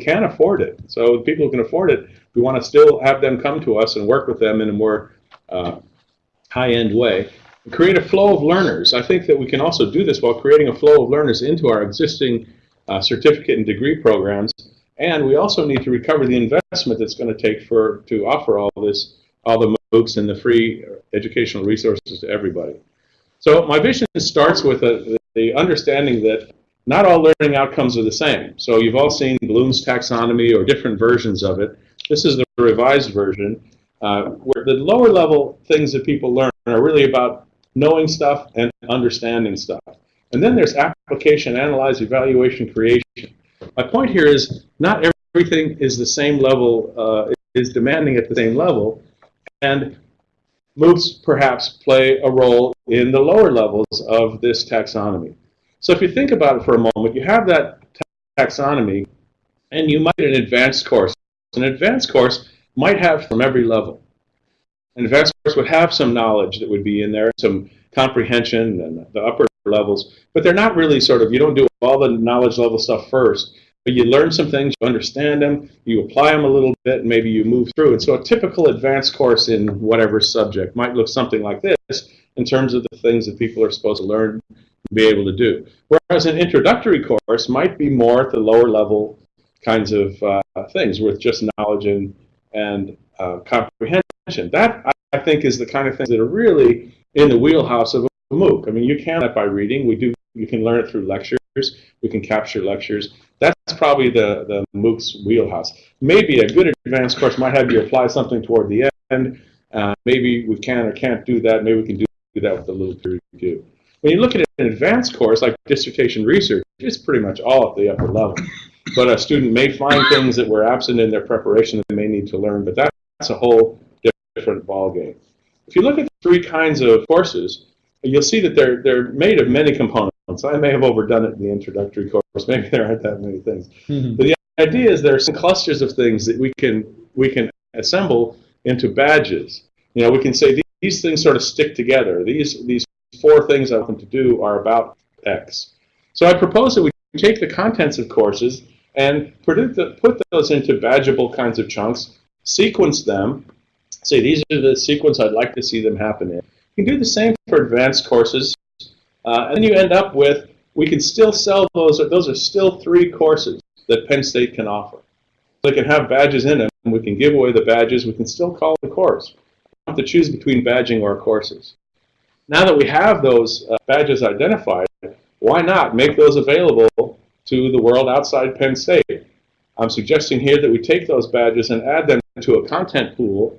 can afford it. So people who can afford it, we want to still have them come to us and work with them in a more uh, high-end way. Create a flow of learners. I think that we can also do this while creating a flow of learners into our existing uh, certificate and degree programs. And we also need to recover the investment that's going to take for to offer all this, all the MOOCs and the free educational resources to everybody. So my vision starts with a, the understanding that not all learning outcomes are the same. So you've all seen Bloom's taxonomy or different versions of it. This is the revised version, uh, where the lower level things that people learn are really about knowing stuff and understanding stuff. And then there's application, analyze, evaluation, creation. My point here is not everything is the same level, uh, is demanding at the same level. And MOOCs perhaps play a role in the lower levels of this taxonomy. So if you think about it for a moment, you have that taxonomy, and you might an advanced course. An advanced course might have from every level. An advanced course would have some knowledge that would be in there, some comprehension and the upper levels, but they're not really sort of, you don't do all the knowledge level stuff first. But you learn some things, you understand them, you apply them a little bit, and maybe you move through. And so a typical advanced course in whatever subject might look something like this in terms of the things that people are supposed to learn be able to do. Whereas an introductory course might be more at the lower level kinds of uh, things with just knowledge and, and uh, comprehension. That, I think, is the kind of things that are really in the wheelhouse of a MOOC. I mean, you can that by reading. We do. You can learn it through lectures. We can capture lectures. That's probably the, the MOOC's wheelhouse. Maybe a good advanced course might have you apply something toward the end. Uh, maybe we can or can't do that. Maybe we can do, that with a little peer review. When you look at an advanced course like dissertation research, it's pretty much all at the upper level. But a student may find things that were absent in their preparation that they may need to learn, but that's a whole different ballgame. If you look at the three kinds of courses, you'll see that they're, they're made of many components. I may have overdone it in the introductory course. Maybe there aren't that many things. Mm -hmm. But the idea is there are some clusters of things that we can, we can assemble into badges. You know, we can say these, these things sort of stick together. These, these four things I want them to do are about X. So I propose that we take the contents of courses and put those into badgeable kinds of chunks, sequence them, say these are the sequence I'd like to see them happen in. You can do the same for advanced courses, uh, and then you end up with, we can still sell those, those are still three courses that Penn State can offer. They can have badges in them, and we can give away the badges, we can still call the course. We have to choose between badging or courses. Now that we have those uh, badges identified, why not make those available to the world outside Penn State? I'm suggesting here that we take those badges and add them to a content pool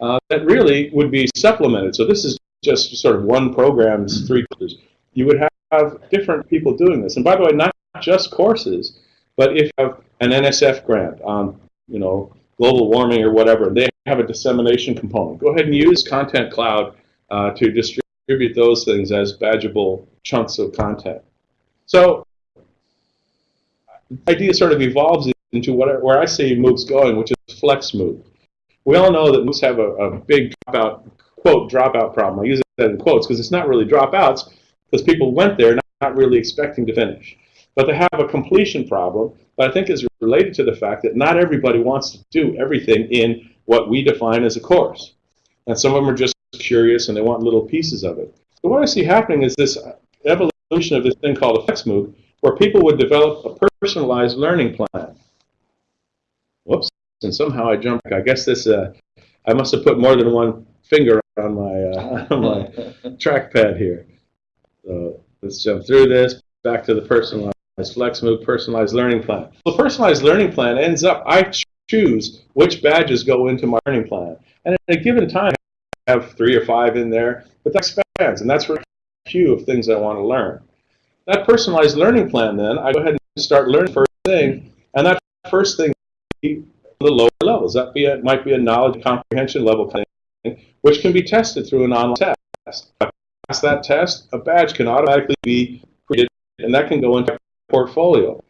uh, that really would be supplemented. So this is just sort of one program's three courses you would have different people doing this. And by the way, not just courses, but if you have an NSF grant on, you know, global warming or whatever, they have a dissemination component. Go ahead and use Content Cloud uh, to distribute those things as badgeable chunks of content. So the idea sort of evolves into what, where I see MOOCs going, which is Flex MOOC. We all know that MOOCs have a, a big dropout, quote, dropout problem. I use that in quotes because it's not really dropouts because people went there not, not really expecting to finish. But they have a completion problem that I think is related to the fact that not everybody wants to do everything in what we define as a course. And some of them are just curious and they want little pieces of it. So what I see happening is this evolution of this thing called flex MOOC, where people would develop a personalized learning plan. Whoops, and somehow I jumped. I guess this, uh, I must have put more than one finger on my, uh, my trackpad here. So let's jump through this, back to the personalized flex personalized learning plan. The personalized learning plan ends up, I choose which badges go into my learning plan. And at a given time, have three or five in there, but that expands, and that's a few of things I want to learn. That personalized learning plan, then, I go ahead and start learning first thing, and that first thing the lower levels. That be a, might be a knowledge comprehension level thing, which can be tested through an online test pass that test, a badge can automatically be created, and that can go into portfolio.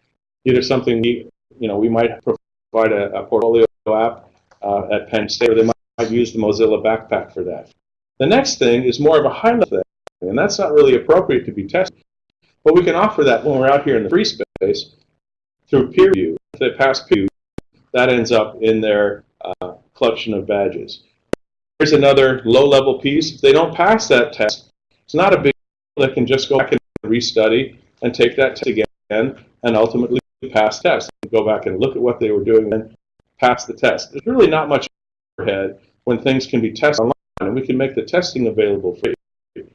Either something you know, we might provide a, a portfolio app uh, at Penn State, or they might, might used the Mozilla Backpack for that. The next thing is more of a high-level thing, and that's not really appropriate to be tested. But we can offer that when we're out here in the free space through peer review. If they pass peer review, that ends up in their uh, collection of badges. Here's another low-level piece. If they don't pass that test, it's not a big deal. They can just go back and restudy and take that test again and ultimately pass the test. Go back and look at what they were doing and pass the test. There's really not much overhead when things can be tested online and we can make the testing available for you.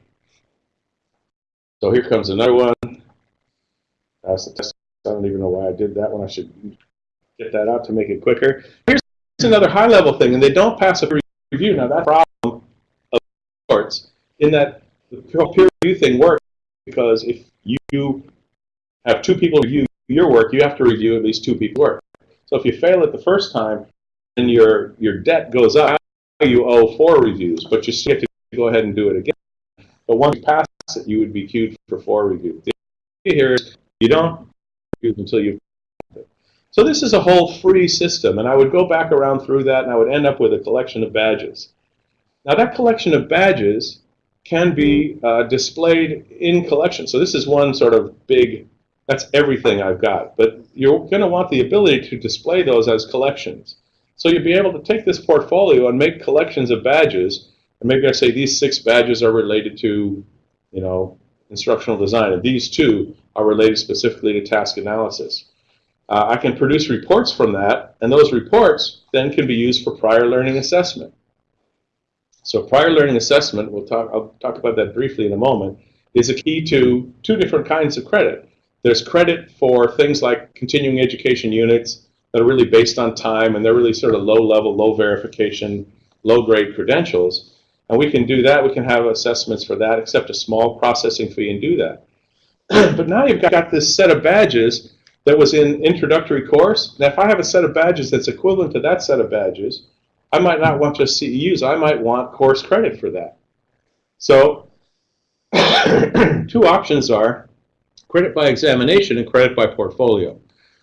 So here comes another one. Pass the test. I don't even know why I did that one. I should get that out to make it quicker. Here's another high-level thing, and they don't pass a review. Now, that's a problem of sorts in that the peer review thing works because if you have two people review your work, you have to review at least two people's work. So if you fail it the first time, then your, your debt goes up, you owe four reviews, but you still have to go ahead and do it again. But once you pass it, you would be queued for four reviews. The idea here is you don't until you've so this is a whole free system, and I would go back around through that, and I would end up with a collection of badges. Now that collection of badges can be uh, displayed in collection. So this is one sort of big, that's everything I've got. But you're going to want the ability to display those as collections. So you'll be able to take this portfolio and make collections of badges. And maybe I say these six badges are related to, you know, instructional design, and these two are related specifically to task analysis. Uh, I can produce reports from that, and those reports then can be used for prior learning assessment. So prior learning assessment, we'll talk, I'll talk about that briefly in a moment, is a key to two different kinds of credit. There's credit for things like continuing education units that are really based on time, and they're really sort of low-level, low verification, low-grade credentials. And we can do that. We can have assessments for that, accept a small processing fee and do that. but now you've got this set of badges that was in introductory course. Now, if I have a set of badges that's equivalent to that set of badges, I might not want just CEUs. I might want course credit for that. So two options are credit by examination and credit by portfolio.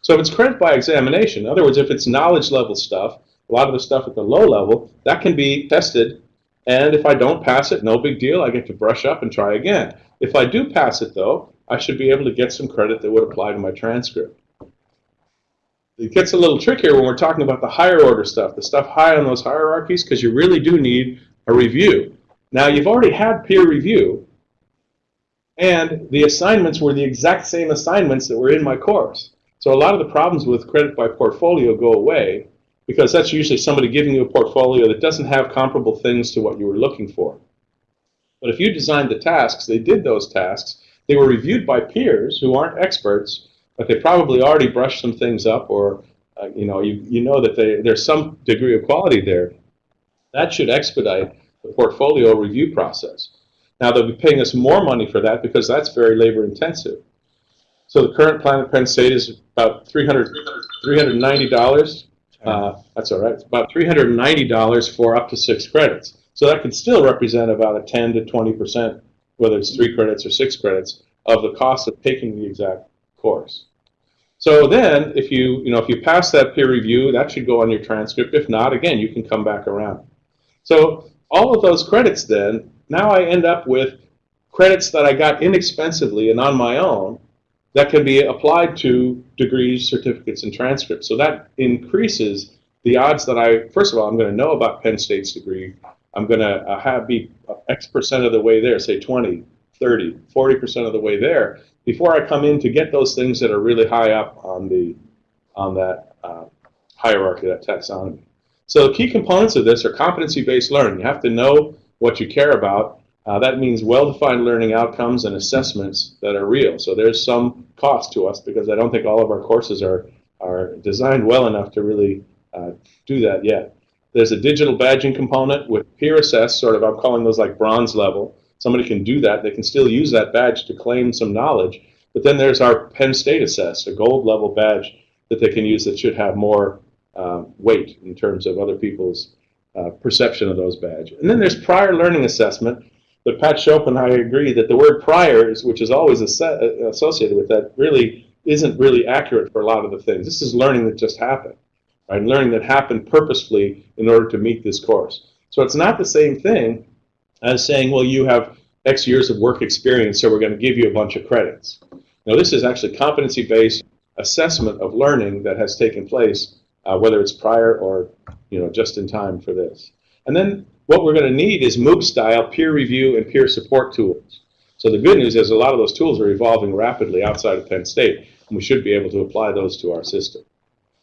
So if it's credit by examination, in other words, if it's knowledge level stuff, a lot of the stuff at the low level, that can be tested. And if I don't pass it, no big deal. I get to brush up and try again. If I do pass it, though, I should be able to get some credit that would apply to my transcript. It gets a little trickier when we're talking about the higher order stuff, the stuff high on those hierarchies, because you really do need a review. Now, you've already had peer review, and the assignments were the exact same assignments that were in my course. So a lot of the problems with credit by portfolio go away, because that's usually somebody giving you a portfolio that doesn't have comparable things to what you were looking for. But if you designed the tasks, they did those tasks, they were reviewed by peers who aren't experts, but they probably already brushed some things up or uh, you know, you, you know that they, there's some degree of quality there. That should expedite the portfolio review process. Now they'll be paying us more money for that because that's very labor intensive. So the current plan at Penn State is about $300, $390. Uh, that's all right. It's about $390 for up to six credits. So that could still represent about a 10 to 20 percent, whether it's three credits or six credits, of the cost of taking the exact course. So then, if you, you know, if you pass that peer review, that should go on your transcript. If not, again, you can come back around. So all of those credits then, now I end up with credits that I got inexpensively and on my own that can be applied to degrees, certificates, and transcripts. So that increases the odds that I, first of all, I'm going to know about Penn State's degree. I'm going to uh, have be X percent of the way there, say 20, 30, 40% of the way there before I come in to get those things that are really high up on the on that uh, hierarchy, that taxonomy. So the key components of this are competency-based learning. You have to know what you care about. Uh, that means well-defined learning outcomes and assessments that are real. So there's some cost to us because I don't think all of our courses are, are designed well enough to really uh, do that yet. There's a digital badging component with peer assess, sort of, I'm calling those like bronze level. Somebody can do that. They can still use that badge to claim some knowledge. But then there's our Penn State Assess, a gold level badge that they can use that should have more uh, weight in terms of other people's uh, perception of those badges. And then there's prior learning assessment. But Pat I agree that the word prior, is, which is always associated with that, really isn't really accurate for a lot of the things. This is learning that just happened, right? Learning that happened purposefully in order to meet this course. So it's not the same thing as saying, well, you have X years of work experience, so we're going to give you a bunch of credits. Now, this is actually competency-based assessment of learning that has taken place uh, whether it's prior or you know just in time for this. And then what we're going to need is MOOC style peer review and peer support tools. So the good news is a lot of those tools are evolving rapidly outside of Penn State, and we should be able to apply those to our system.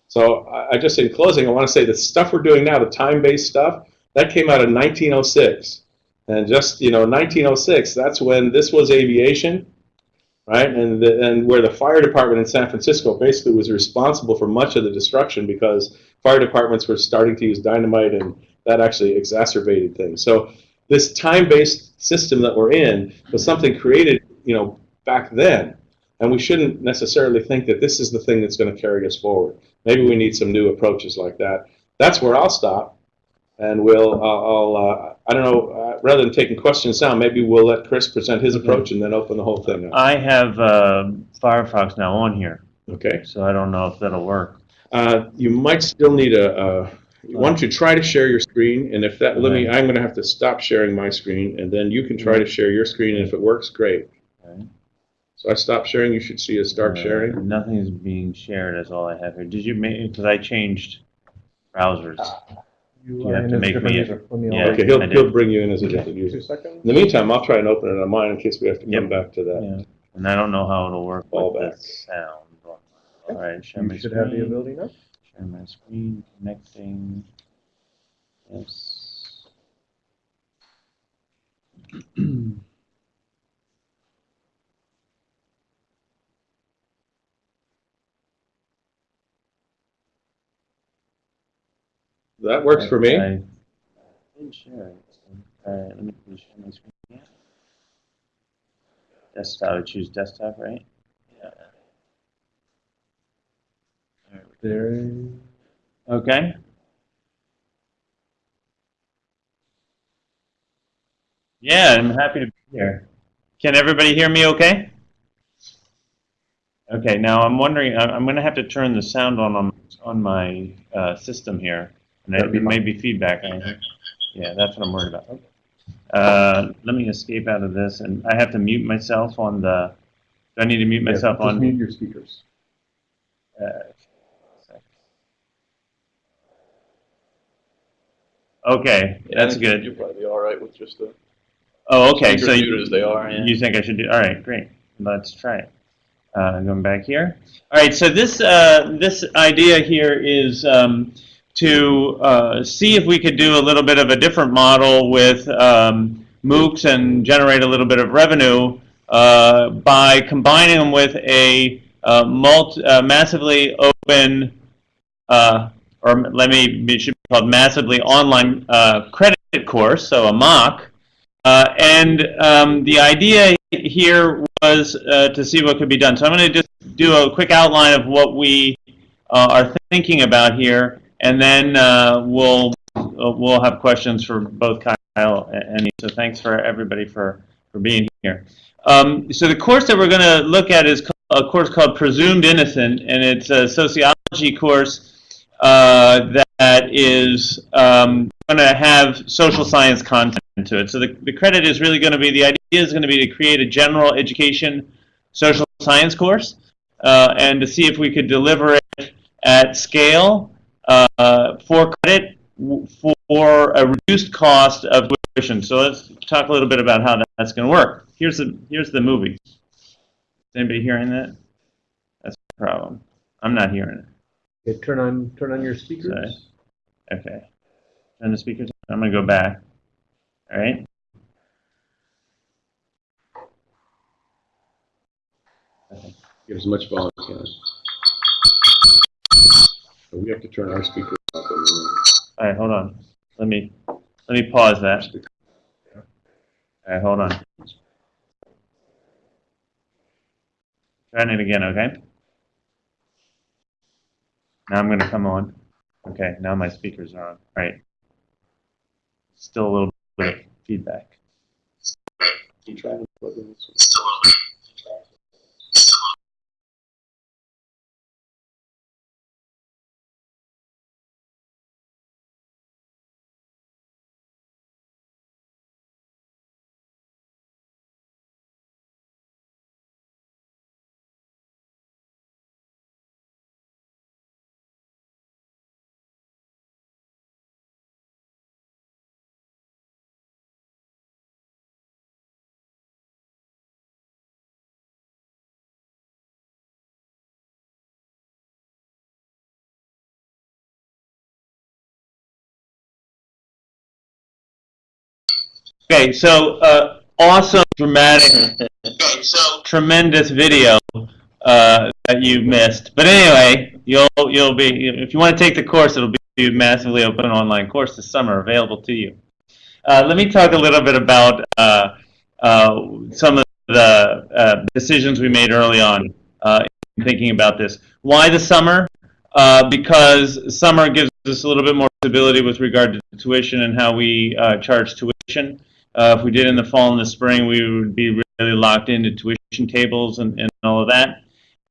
So I I just, in closing, I want to say the stuff we're doing now, the time-based stuff, that came out in 1906. And just, you know, 1906, that's when this was aviation, right? And, the, and where the fire department in San Francisco basically was responsible for much of the destruction because fire departments were starting to use dynamite and that actually exacerbated things. So this time-based system that we're in was something created, you know, back then. And we shouldn't necessarily think that this is the thing that's going to carry us forward. Maybe we need some new approaches like that. That's where I'll stop. And we'll, uh, I'll, uh, I don't know, uh, rather than taking questions now, maybe we'll let Chris present his approach and then open the whole thing up. I have uh, Firefox now on here, Okay. so I don't know if that'll work. Uh, you might still need a, uh, why don't you um, try to share your screen? And if that, let me, I'm going to have to stop sharing my screen and then you can try to mm-hmm. share your screen. And if it works, great. Okay. So I stopped sharing. You should see us start Uh, sharing. Nothing is being shared. That's all I have here. Did you make? Because I changed browsers. Ah. You are have to as a make different me user. Let me yeah. Okay, he'll, he'll bring you in as a different user. In the meantime, I'll try and open it on mine in case we have to come back to that. Yeah. And I don't know how it'll work Fall with back. the sound. All right, share my You should have the ability now. Share my screen. Connecting. Yes. That works for me. I share it. All right, let me share my screen. Yeah. Desktop. I choose desktop, right? Yeah. There. Okay. Yeah, I'm happy to be here. Can everybody hear me okay? Okay, now I'm wondering, I'm going to have to turn the sound on on, on my uh, system here. And there may be feedback. I- Yeah, that's what I'm worried about. Uh, Let me escape out of this, and I have to mute myself on the, do I need to mute Yeah, myself Just on? mute your speakers. Uh, Okay, that's good. You'll probably be all right with just the Oh, okay, so you, as they are. Yeah. you think I should do, all right, great, let's try it. Uh, going back here. All right, so this, uh, this idea here is um, to uh, see if we could do a little bit of a different model with um, MOOCs and generate a little bit of revenue uh, by combining them with a uh, multi, uh, massively open, uh, or let me, it should be called massively online uh, credit course, so a MOOC. Uh, and um, the idea here was uh, to see what could be done. So I'm going to just do a quick outline of what we uh, are thinking about here, and then uh, we'll uh, we'll have questions for both Kyle and me. So thanks for everybody for for being here. Um, so the course that we're going to look at is a course called Presumed Innocent, and it's a sociology course uh, that is um, going to have social science content to it. So the, the credit is really going to be, the idea is going to be to create a general education social science course uh, and to see if we could deliver it at scale uh, for credit for a reduced cost of tuition. So let's talk a little bit about how that's going to work. Here's the, here's the movie. Is anybody hearing that? That's the problem. I'm not hearing it. Okay, turn on, turn on your speakers. Sorry. Okay. Turn the speakers. I'm going to go back. All right. Get as much volume as can. So we have to turn our speakers up. All right. Hold on. Let me let me pause that. All right. Hold on. Trying it again. Okay. Now I'm going to come on. Okay. Now my speakers are on. All right. Still a little bit of feedback. Okay, so uh, awesome, dramatic, so tremendous video uh, that you missed. But anyway, you'll you'll be if you want to take the course, it'll be massively open online course this summer available to you. Uh, let me talk a little bit about uh, uh, some of the uh, decisions we made early on uh, in thinking about this. Why the summer? Uh, because summer gives us a little bit more stability with regard to tuition and how we uh, charge tuition. Uh, if we did in the fall and the spring, we would be really locked into tuition tables and, and all of that.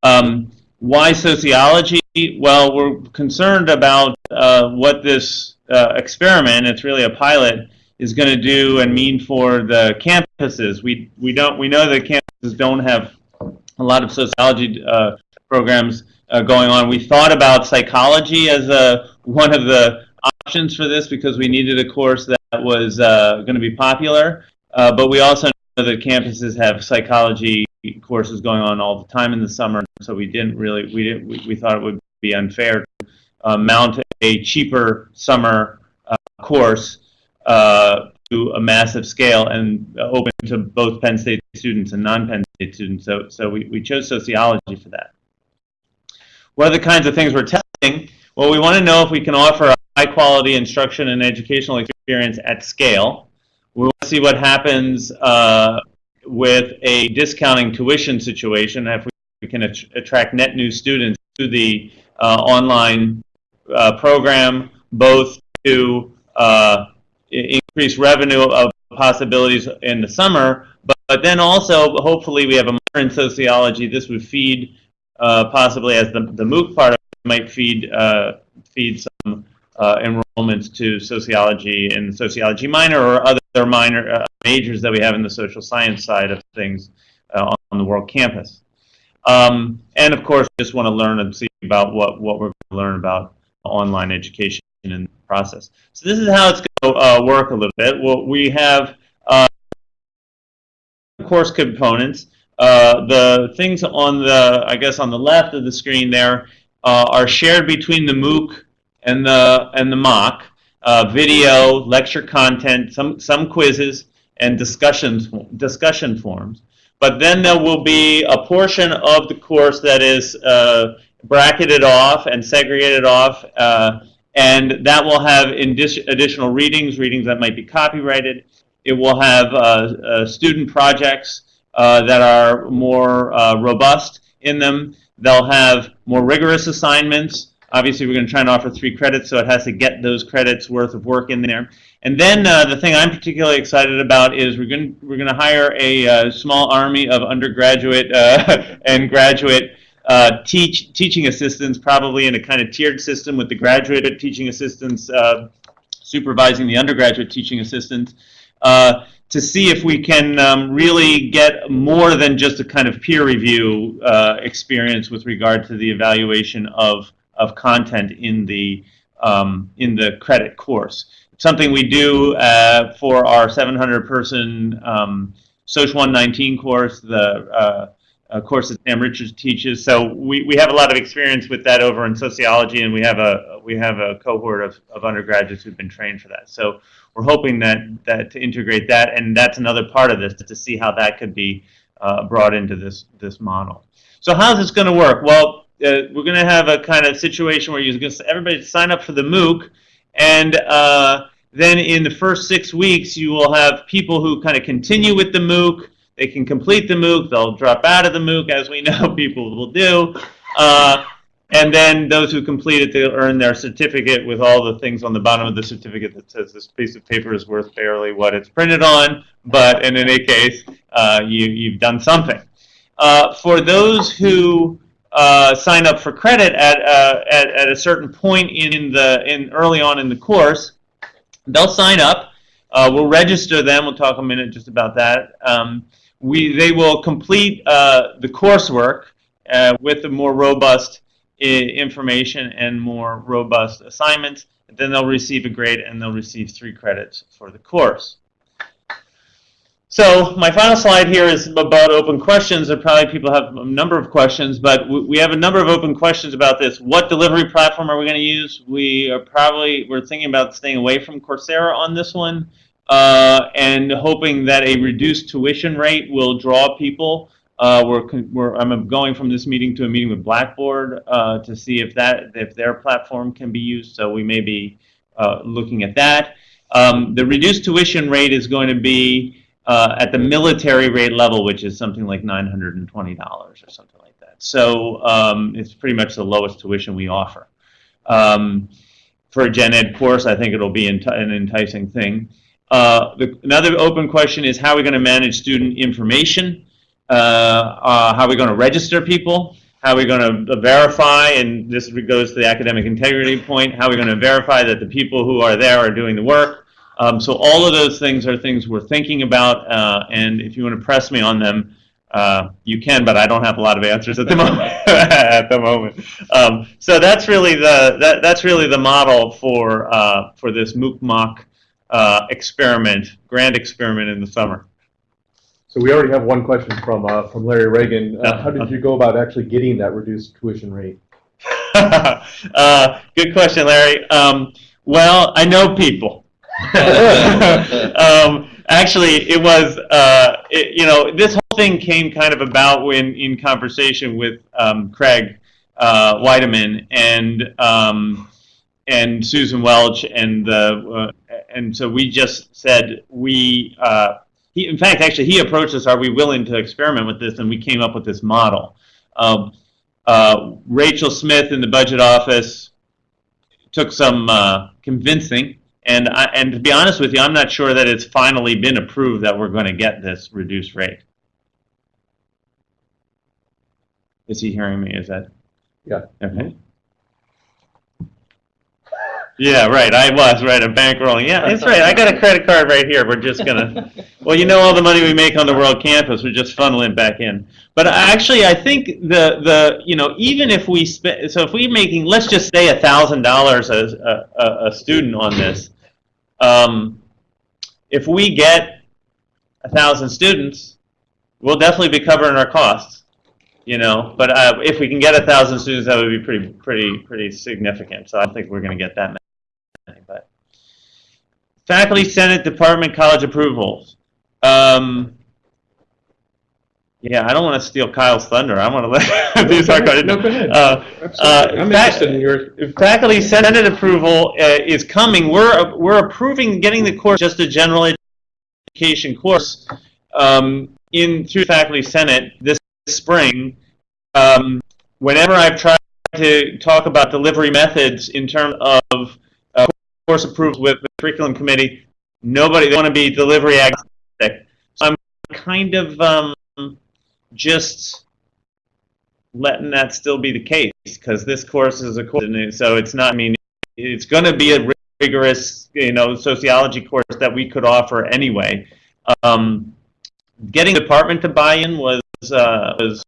Um, why sociology? Well, we're concerned about uh, what this uh, experiment, it's really a pilot, is going to do and mean for the campuses. We, we, don't, we know that campuses don't have a lot of sociology uh, programs uh, going on. We thought about psychology as a, one of the options for this because we needed a course that was uh, going to be popular. Uh, but we also know that campuses have psychology courses going on all the time in the summer, so we didn't really we didn't we, we thought it would be unfair to uh, mount a cheaper summer uh, course uh, to a massive scale and open to both Penn State students and non-Penn State students. So so we, we chose sociology for that. What are the kinds of things we're testing? Well, we want to know if we can offer high quality instruction and educational experience at scale. We want to see what happens uh, with a discounting tuition situation if we can at attract net new students to the uh, online uh, program, both to uh, increase revenue of possibilities in the summer, but, but then also hopefully we have a modern sociology. This would feed uh, possibly as the, the MOOC part of it might feed uh, feed uh, enrollments to sociology and sociology minor or other minor uh, majors that we have in the social science side of things uh, on the world campus. Um, and of course, just want to learn and see about what, what we're going to learn about online education in the process. So this is how it's going to uh, work a little bit. Well, we have uh, course components. Uh, the things on the, I guess, on the left of the screen there uh, are shared between the MOOC and the and the mock. Uh, video, lecture content, some some quizzes, and discussions discussion forums. But then there will be a portion of the course that is uh, bracketed off and segregated off, uh, and that will have additional readings, readings that might be copyrighted. It will have uh, uh student projects uh, that are more robust in them. They'll have more rigorous assignments. Obviously, we're going to try and offer three credits, so it has to get those credits worth of work in there. And then uh, the thing I'm particularly excited about is we're going to, we're going to hire a uh, small army of undergraduate uh, and graduate uh, teach teaching assistants, probably in a kind of tiered system with the graduate teaching assistants uh, supervising the undergraduate teaching assistants. Uh, to see if we can um, really get more than just a kind of peer review experience with regard to the evaluation of, of content in the, um, in the credit course. It's something we do uh, for our 700 person um, SOC 119 course, the uh, uh, course that Sam Richards teaches. So we, we have a lot of experience with that over in sociology, and we have a we have a cohort of, of undergraduates who've been trained for that. So we're hoping that that to integrate that, and that's another part of this to see how that could be uh, brought into this this model. So how's this going to work? Well, uh, we're going to have a kind of situation where you're going to everybody sign up for the MOOC, and uh, then in the first six weeks you will have people who kind of continue with the MOOC they can complete the MOOC. They'll drop out of the MOOC, as we know people will do. Uh, and then those who complete it, they'll earn their certificate with all the things on the bottom of the certificate that says this piece of paper is worth barely what it's printed on. But in any case, uh, you, you've done something. Uh, for those who uh, sign up for credit at, uh, at, at a certain point in the in early on in the course, they'll sign up. Uh, we'll register them. We'll talk a minute just about that. Um, we, they will complete uh, the coursework uh, with the more robust information and more robust assignments. Then they'll receive a grade and they'll receive three credits for the course. So my final slide here is about open questions. There probably people have a number of questions, but we have a number of open questions about this. What delivery platform are we going to use? We are probably we're thinking about staying away from Coursera on this one. uh, and hoping that a reduced tuition rate will draw people. Uh, we're, we're, I'm going from this meeting to a meeting with Blackboard uh, to see if that if their platform can be used. So we may be uh, looking at that. Um, the reduced tuition rate is going to be uh, at the military rate level, which is something like $920 or something like that. So um, it's pretty much the lowest tuition we offer. Um, for a gen ed course, I think it'll be an enticing thing. Uh, the, another open question is how are we going to manage student information? Uh, uh, how are we going to register people? How are we going to verify, and this goes to the academic integrity point, how are we going to verify that the people who are there are doing the work? Um, so all of those things are things we're thinking about, uh, and if you want to press me on them, uh, you can, but I don't have a lot of answers at the moment. at the moment, um, so that's really the that, that's really the model for uh, for this MOOC mock uh, experiment, grand experiment in the summer. So we already have one question from, uh, from Larry Ragan. Uh, how did you go about actually getting that reduced tuition rate? uh, good question, Larry. Um, well, I know people. um, actually, it was, uh, it, you know, this whole thing came kind of about when in conversation with um, Craig uh, Weidemann and um, and Susan Welch, and the uh, and so we just said we. Uh, he, in fact, actually, he approached us. Are we willing to experiment with this? And we came up with this model. Uh, Rachel Smith in the budget office took some uh, convincing, and I, and to be honest with you, I'm not sure that it's finally been approved that we're going to get this reduced rate. Is he hearing me? Is that? Yeah. Okay. Yeah, right. I was right. I'm bankrolling. Yeah, that's right. I got a credit card right here. We're just gonna. Well, you know, all the money we make on the World Campus, we're just funneling back in. But actually, I think the the you know even if we spend so if we're making let's just say a thousand dollars a a a student on this, um, if we get a thousand students, we'll definitely be covering our costs. You know, but uh, if we can get a thousand students, that would be pretty pretty pretty significant. So I don't think we're going to get that many. But faculty, senate, department, college approvals. Um, yeah, I don't want to steal Kyle's thunder. I want to let these are going. No, go ahead. Uh, Absolutely. I'm interested in your. if faculty senate approval uh, is coming, we're we're approving getting the course just a general education course um, in through faculty senate this spring. Um, whenever I've tried to talk about delivery methods in terms of uh, course approvals with the curriculum committee, nobody they want to be delivery agnostic. So I'm kind of um, just letting that still be the case because this course is a course, so it's not. I mean, it's going to be a rigorous, you know, sociology course that we could offer anyway. Um, getting the department to buy in was uh, was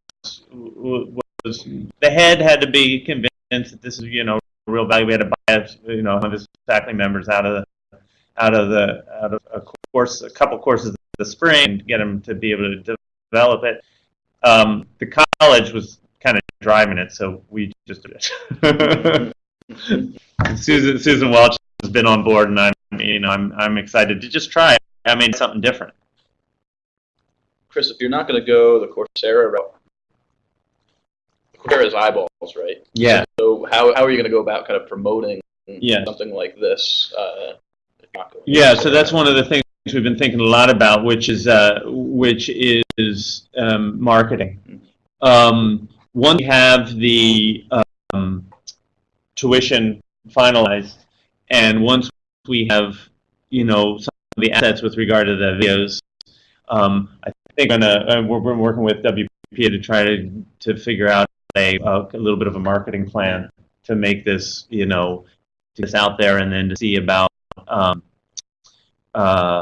was the head had to be convinced that this is you know real value. We had to buy you know one of his faculty members out of the out of the out of a course, a couple courses the spring, to get them to be able to develop it. Um, the college was kind of driving it, so we just did it. Susan Susan Welch has been on board, and I'm you know I'm I'm excited to just try it. I mean something different. Chris, if you're not going to go the Coursera route, Coursera is eyeballs, right? Yeah. So how, how are you going to go about kind of promoting Yeah. something like this? Uh, if you're not going Yeah, so that's one of the things we've been thinking a lot about, which is uh, which is um, marketing. Um, once we have the um, tuition finalized, and once we have you know some of the assets with regard to the videos, um, I think gonna, uh, we're, we're working with WPA to try to to figure out a, a little bit of a marketing plan to make this you know to get this out there, and then to see about um, uh,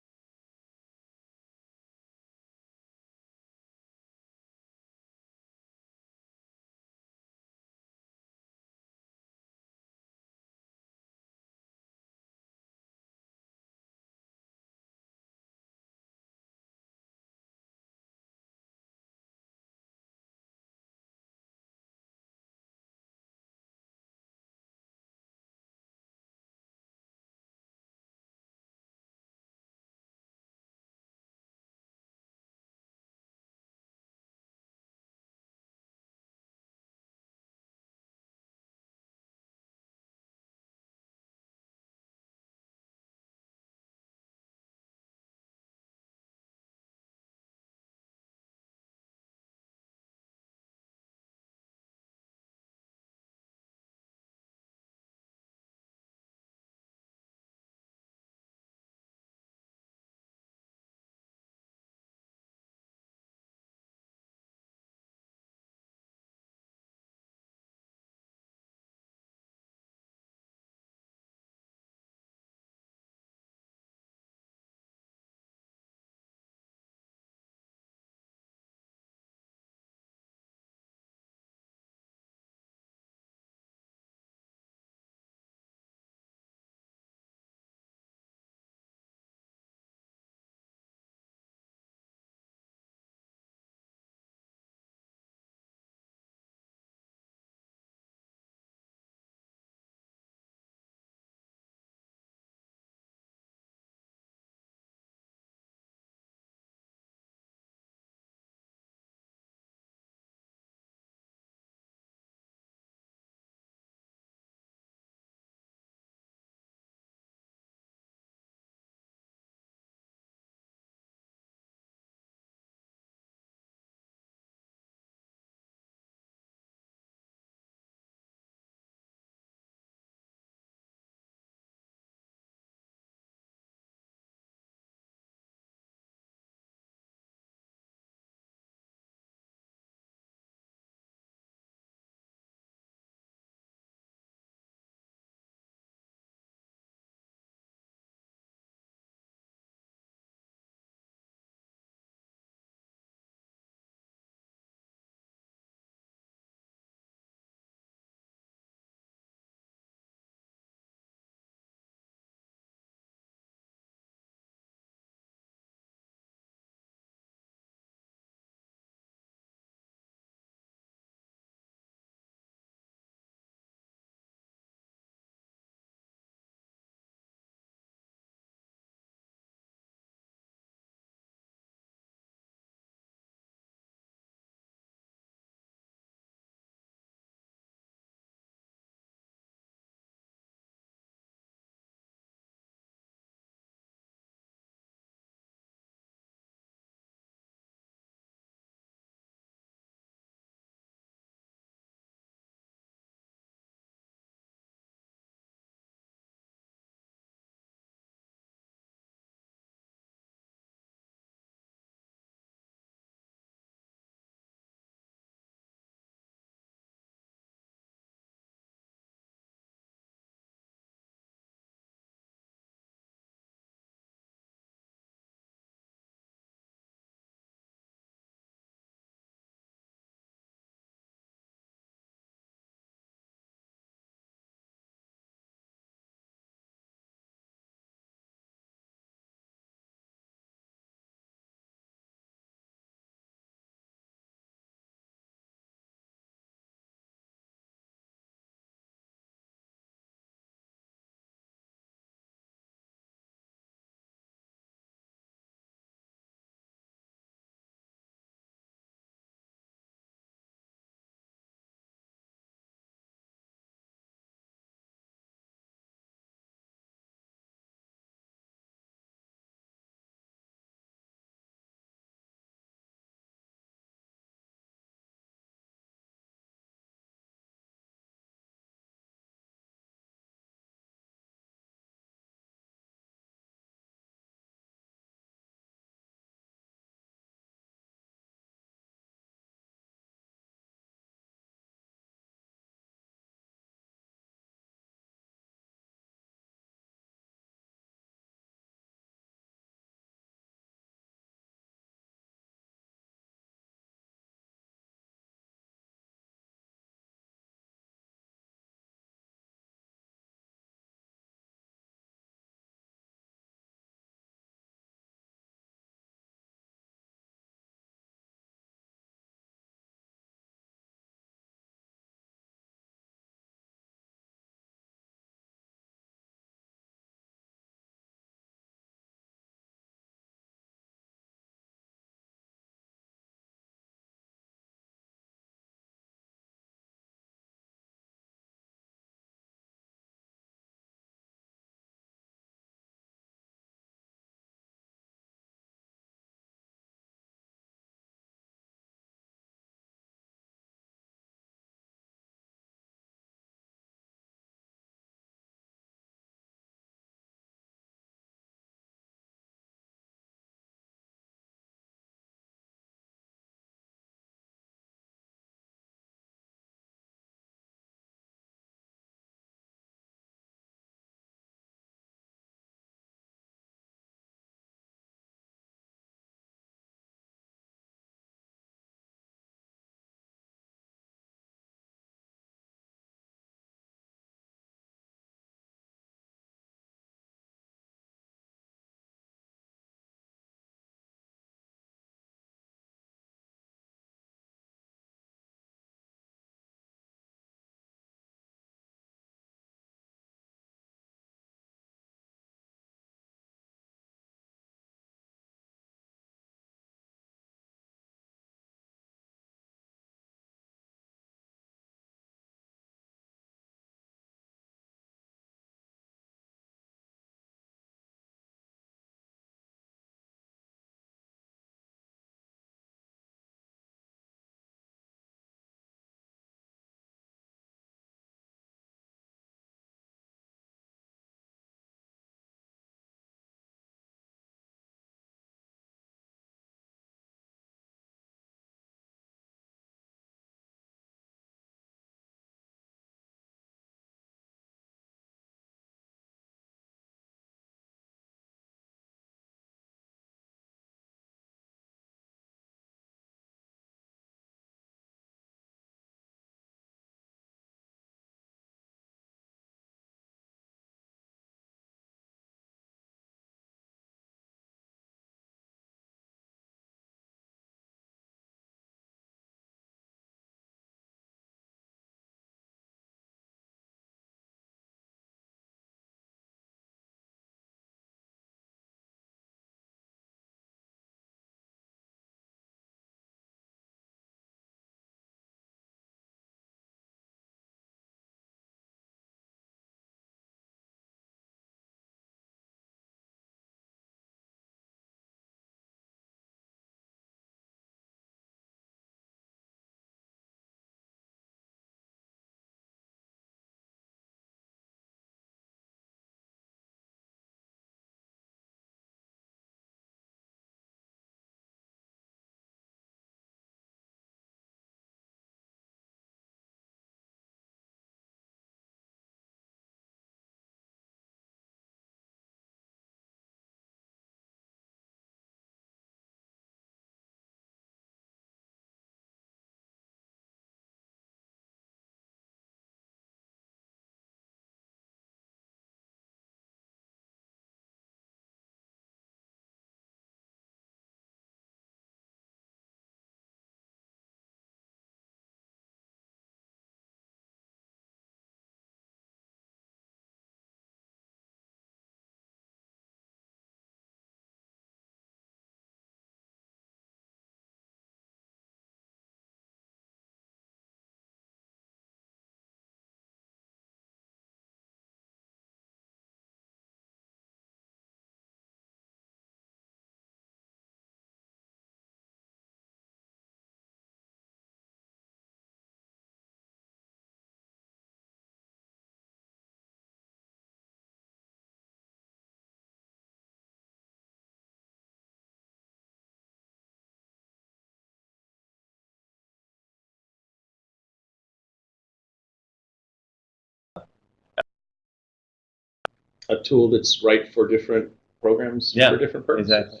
a tool that's right for different programs Yeah, for different purposes. Exactly.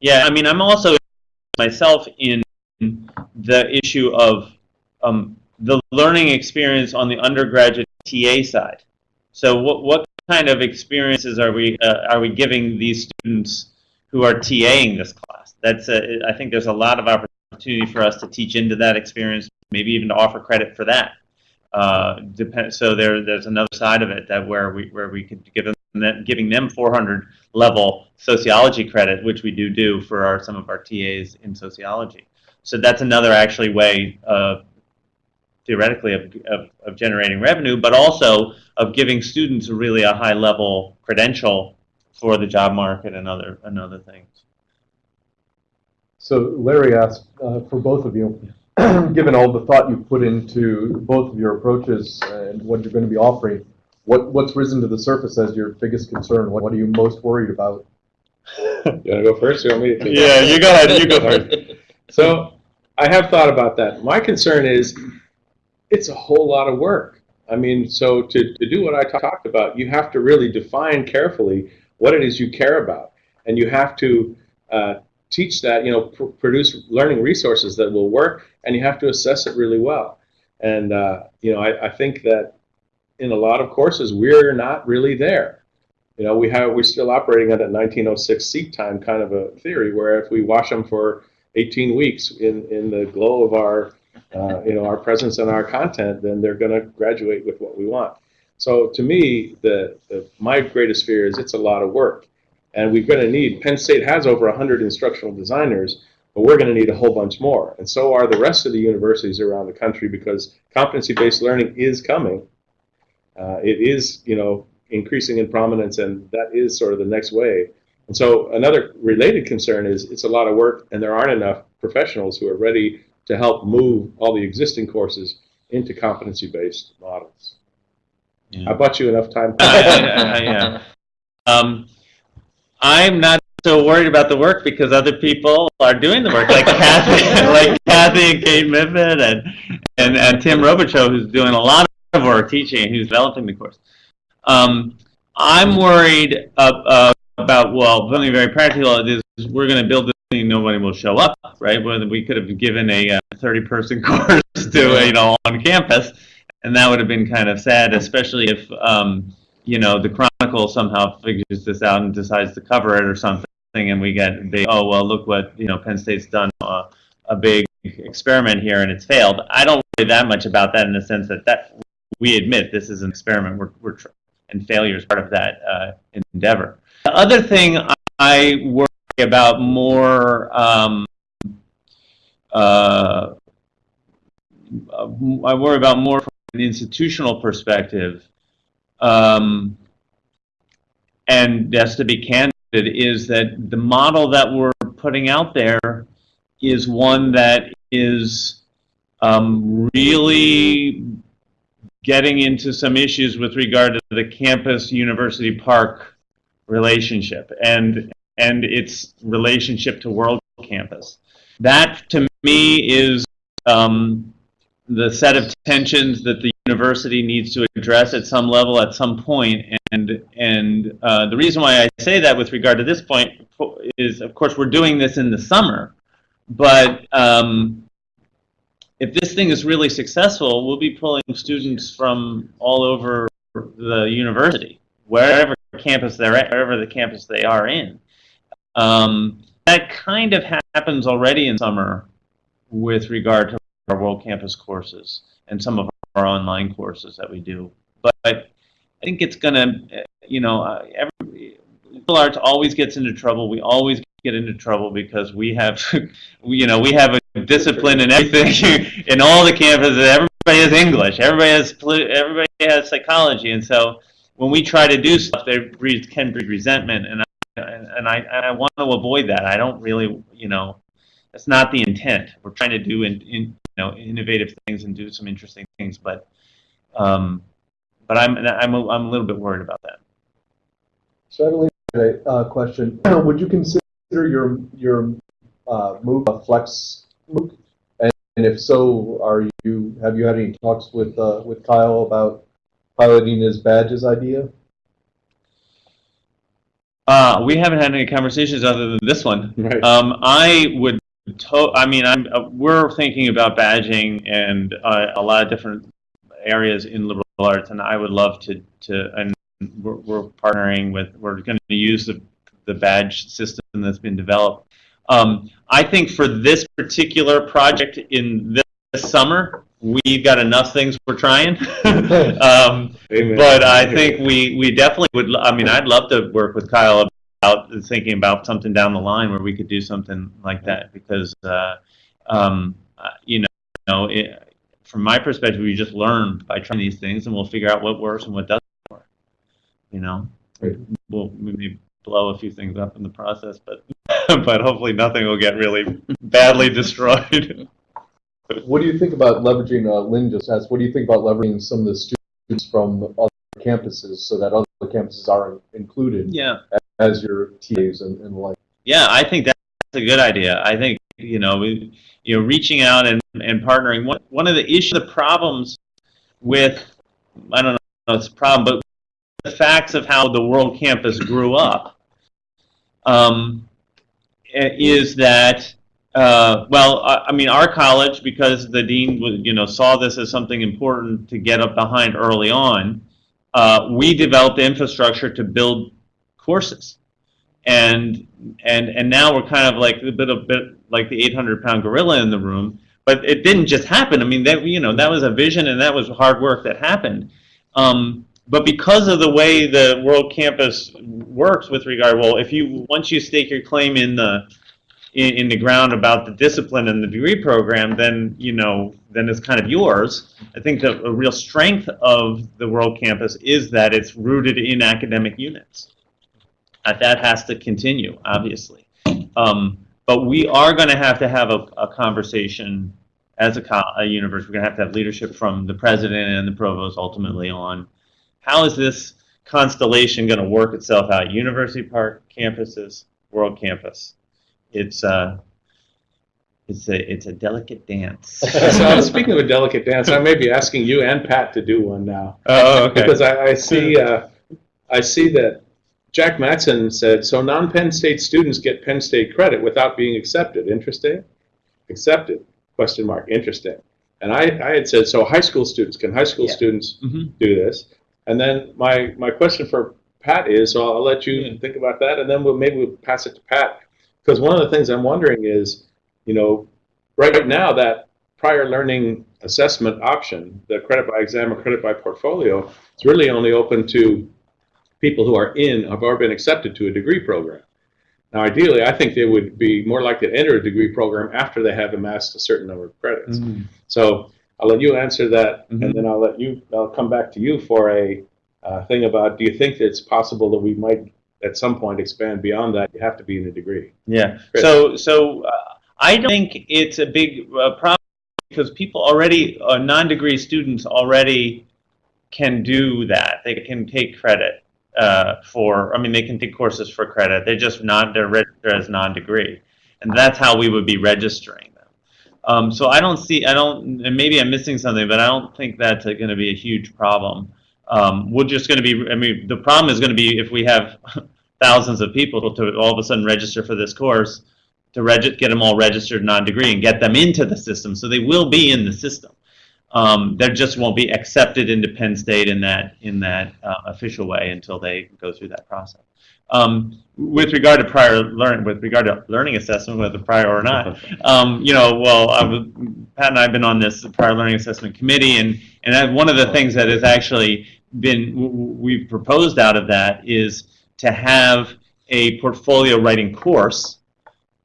Yeah, I mean, I'm also myself in the issue of um, the learning experience on the undergraduate TA side. So, what what kind of experiences are we uh, are we giving these students who are TAing this class? That's a, I think there's a lot of opportunity for us to teach into that experience, maybe even to offer credit for that. Uh, depend, so there there's another side of it that where we where we could give them that giving them 400 level sociology credit, which we do do for our, some of our TAs in sociology. So that's another actually way of theoretically of, of, of generating revenue, but also of giving students really a high level credential for the job market and other and other things. So Larry asked uh, for both of you, given all the thought you put into both of your approaches and what you're going to be offering, what, what's risen to the surface as your biggest concern? What, what are you most worried about? You want to go first? You want me to take Yeah, you go ahead, you go first. So I have thought about that. My concern is it's a whole lot of work. I mean, so to, to do what I talked about, you have to really define carefully what it is you care about. And you have to uh, teach that, you know, pr- produce learning resources that will work, and you have to assess it really well. And, uh, you know, I, I think that in a lot of courses, we're not really there. You know, we have, we're still operating at that 1906 seat time kind of a theory, where if we wash them for 18 weeks in, in the glow of our, uh, you know, our presence and our content, then they're going to graduate with what we want. So to me, the, the my greatest fear is it's a lot of work, and we're going to need. Penn State has over 100 instructional designers, but we're going to need a whole bunch more, and so are the rest of the universities around the country because competency-based learning is coming. Uh, it is, you know, increasing in prominence, and that is sort of the next wave. And so another related concern is it's a lot of work, and there aren't enough professionals who are ready to help move all the existing courses into competency-based models. Yeah. I bought you enough time. Yeah. Um, I'm not so worried about the work because other people are doing the work, like Kathy, like Kathy and Kate Miffitt and, and, and Tim Robichaux, who's doing a lot of teaching and who's developing the course. Um, I'm worried uh, uh, about, well, something very practical is we're going to build this thing, nobody will show up, right? Whether we could have given a uh, 30-person course to, uh, you know, on campus, and that would have been kind of sad, especially if, um, you know, the Chronicle somehow figures this out and decides to cover it or something, and we get big, oh, well, look what, you know, Penn State's done, uh, a big experiment here and it's failed. I don't worry that much about that in the sense that that we admit this is an experiment, we're, we're and failure is part of that uh, endeavor. The other thing I worry about more, um, uh, I worry about more from an institutional perspective, um, and just to be candid, is that the model that we're putting out there is one that is um, really getting into some issues with regard to the campus university park relationship and and its relationship to world campus. That to me is um, the set of tensions that the university needs to address at some level at some point and and uh, the reason why I say that with regard to this point is of course we're doing this in the summer but um, if this thing is really successful, we'll be pulling students from all over the university, wherever campus they're at, wherever the campus they are in. Um, that kind of happens already in summer with regard to our World Campus courses and some of our online courses that we do. But I think it's going to, you know, uh, every, liberal arts always gets into trouble. We always get into trouble because we have, you know, we have a discipline and everything in all the campuses. Everybody has English. Everybody has everybody has psychology, and so when we try to do stuff, there can breed resentment, and I, and I and I want to avoid that. I don't really, you know, that's not the intent. We're trying to do in, in you know innovative things and do some interesting things, but um, but I'm I'm a, I'm a little bit worried about that. Believe a uh, question. Would you consider your your uh, move a flex? And, and if so, are you have you had any talks with uh, with Kyle about piloting his badges idea? Uh, we haven't had any conversations other than this one. Right. Um, I would, to- I mean, I'm, uh, we're thinking about badging and uh, a lot of different areas in liberal arts, and I would love to, to, and we're, we're partnering with, we're going to use the, the badge system that's been developed. Um, I think for this particular project in this summer, we've got enough things we're trying. um, but I think we, we definitely would, I mean, I'd love to work with Kyle about thinking about something down the line where we could do something like that because, uh, um, uh, you know, it, from my perspective, we just learn by trying these things and we'll figure out what works and what doesn't work. You know, we'll maybe blow a few things up in the process, but, but hopefully nothing will get really badly destroyed. What do you think about leveraging, uh, Lynn just asked, what do you think about leveraging some of the students from other campuses so that other campuses are included yeah. as your TAs and, and the like? Yeah, I think that's a good idea. I think you know, we, you know, reaching out and, and partnering. One one of the issues, the problems with, I don't know, if it's a problem, but the facts of how the World Campus grew up, um, i- is that. Uh, well, I, I mean, our college, because the dean, you know, saw this as something important to get up behind early on, uh, we developed infrastructure to build courses and and and now we're kind of like a bit a bit like the 800 pound gorilla in the room but it didn't just happen i mean that you know that was a vision and that was hard work that happened um, but because of the way the world campus works with regard well if you once you stake your claim in the in, in the ground about the discipline and the degree program then you know then it's kind of yours i think the a real strength of the world campus is that it's rooted in academic units uh, that has to continue, obviously. Um, but we are going to have to have a, a conversation as a, a university. We're going to have to have leadership from the president and the provost ultimately on how is this constellation going to work itself out? University Park campuses, World Campus. It's uh, it's a it's a delicate dance. so speaking of a delicate dance, I may be asking you and Pat to do one now. oh, okay. Because I, I see, uh, I see that Jack Matson said, so non-Penn State students get Penn State credit without being accepted. Interesting? Accepted, question mark, interesting. And I, I had said, so high school students, can high school Yeah. students Mhm. do this? And then my, my question for Pat is, so I'll let you think about that, and then we'll, maybe we'll pass it to Pat. Because one of the things I'm wondering is, you know, right now, that prior learning assessment option, the credit by exam or credit by portfolio, it's really only open to people who are in, have already been accepted to a degree program. Now, ideally, I think they would be more likely to enter a degree program after they have amassed a certain number of credits. Mhm. So I'll let you answer that, Mhm. and then I'll let you, I'll come back to you for a uh, thing about, do you think that it's possible that we might at some point expand beyond that? You have to be in a degree. Yeah. Chris. So, so uh, I don't think it's a big uh, problem because people already, uh, non-degree students already can do that. They can take credit uh, for. I mean, they can take courses for credit. They're just not. They're registered as non-degree, and that's how we would be registering. Um, so I don't see. I don't. And maybe I'm missing something, but I don't think that's going to be a huge problem. Um, we're just going to be. I mean, the problem is going to be if we have thousands of people to all of a sudden register for this course to get them all registered non-degree and get them into the system. So they will be in the system. Um, they just won't be accepted into Penn State in that in that uh, official way until they go through that process. Um, with regard to prior learning, with regard to learning assessment, whether prior or not, um, you know, well, I was, Pat and I have been on this prior learning assessment committee, and and that, one of the things that has actually been we've proposed out of that is to have a portfolio writing course,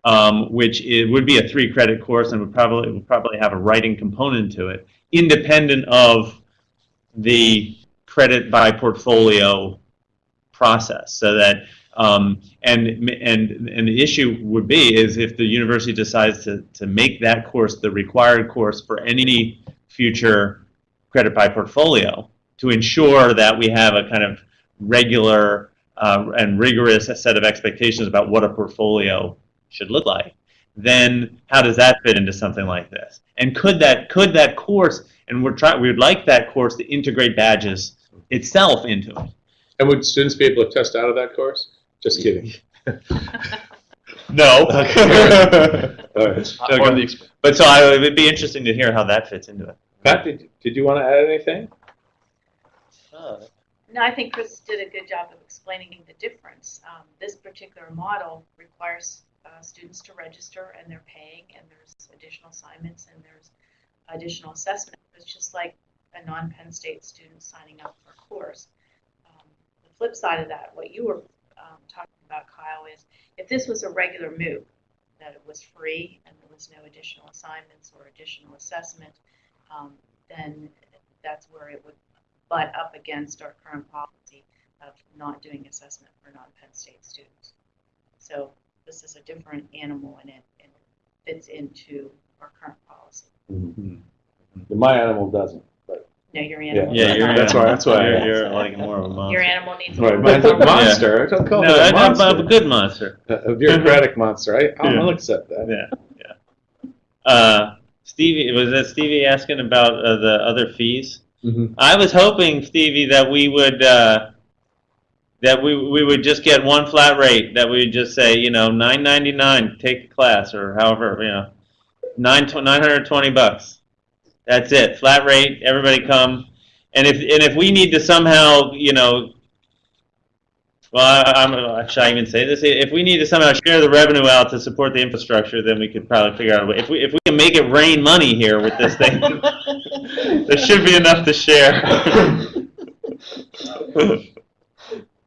um, which it would be a three credit course and would probably would probably have a writing component to it, independent of the credit by portfolio process, so that um, and and and the issue would be is if the university decides to to make that course the required course for any future credit by portfolio to ensure that we have a kind of regular uh, and rigorous set of expectations about what a portfolio should look like, then how does that fit into something like this? And could that could that course and we're trying we would like that course to integrate badges itself into it. And would students be able to test out of that course? Just kidding. No. All right. Not part the exp- But so I, it would be interesting to hear how that fits into it. Pat, did, did you want to add anything? No, I think Chris did a good job of explaining the difference. Um, this particular model requires uh, students to register and they're paying and there's additional assignments and there's additional assessment. It's just like a non-Penn State student signing up for a course. Flip side of that, what you were um, talking about, Kyle, is if this was a regular MOOC, that it was free and there was no additional assignments or additional assessment, um, then that's where it would butt up against our current policy of not doing assessment for non-Penn State students. So this is a different animal and it, and it fits into our current policy. My animal doesn't. No, your animal. Yeah, does you're, not. That's why- that's why you're, you're like more of a monster. Your animal needs. Right, little mine's a bit more- monster. Don't call No, it a I'm, I'm a good monster. A bureaucratic monster. I, I'll, Yeah. I'll accept that. Yeah, yeah. Uh, Stevie, was that Stevie asking about uh, the other fees? Mhm. I was hoping, Stevie, that we would, uh, that we, we would just get one flat rate, that we would just say, you know, nine ninety-nine, take the class, or however, you know, nine, nine hundred twenty bucks. That's it, flat rate, everybody come, and if, and if we need to somehow, you know, well, I, I'm, should I even say this? If we need to somehow share the revenue out to support the infrastructure, then we could probably figure out a way. If we, if we can make it rain money here with this thing, there should be enough to share.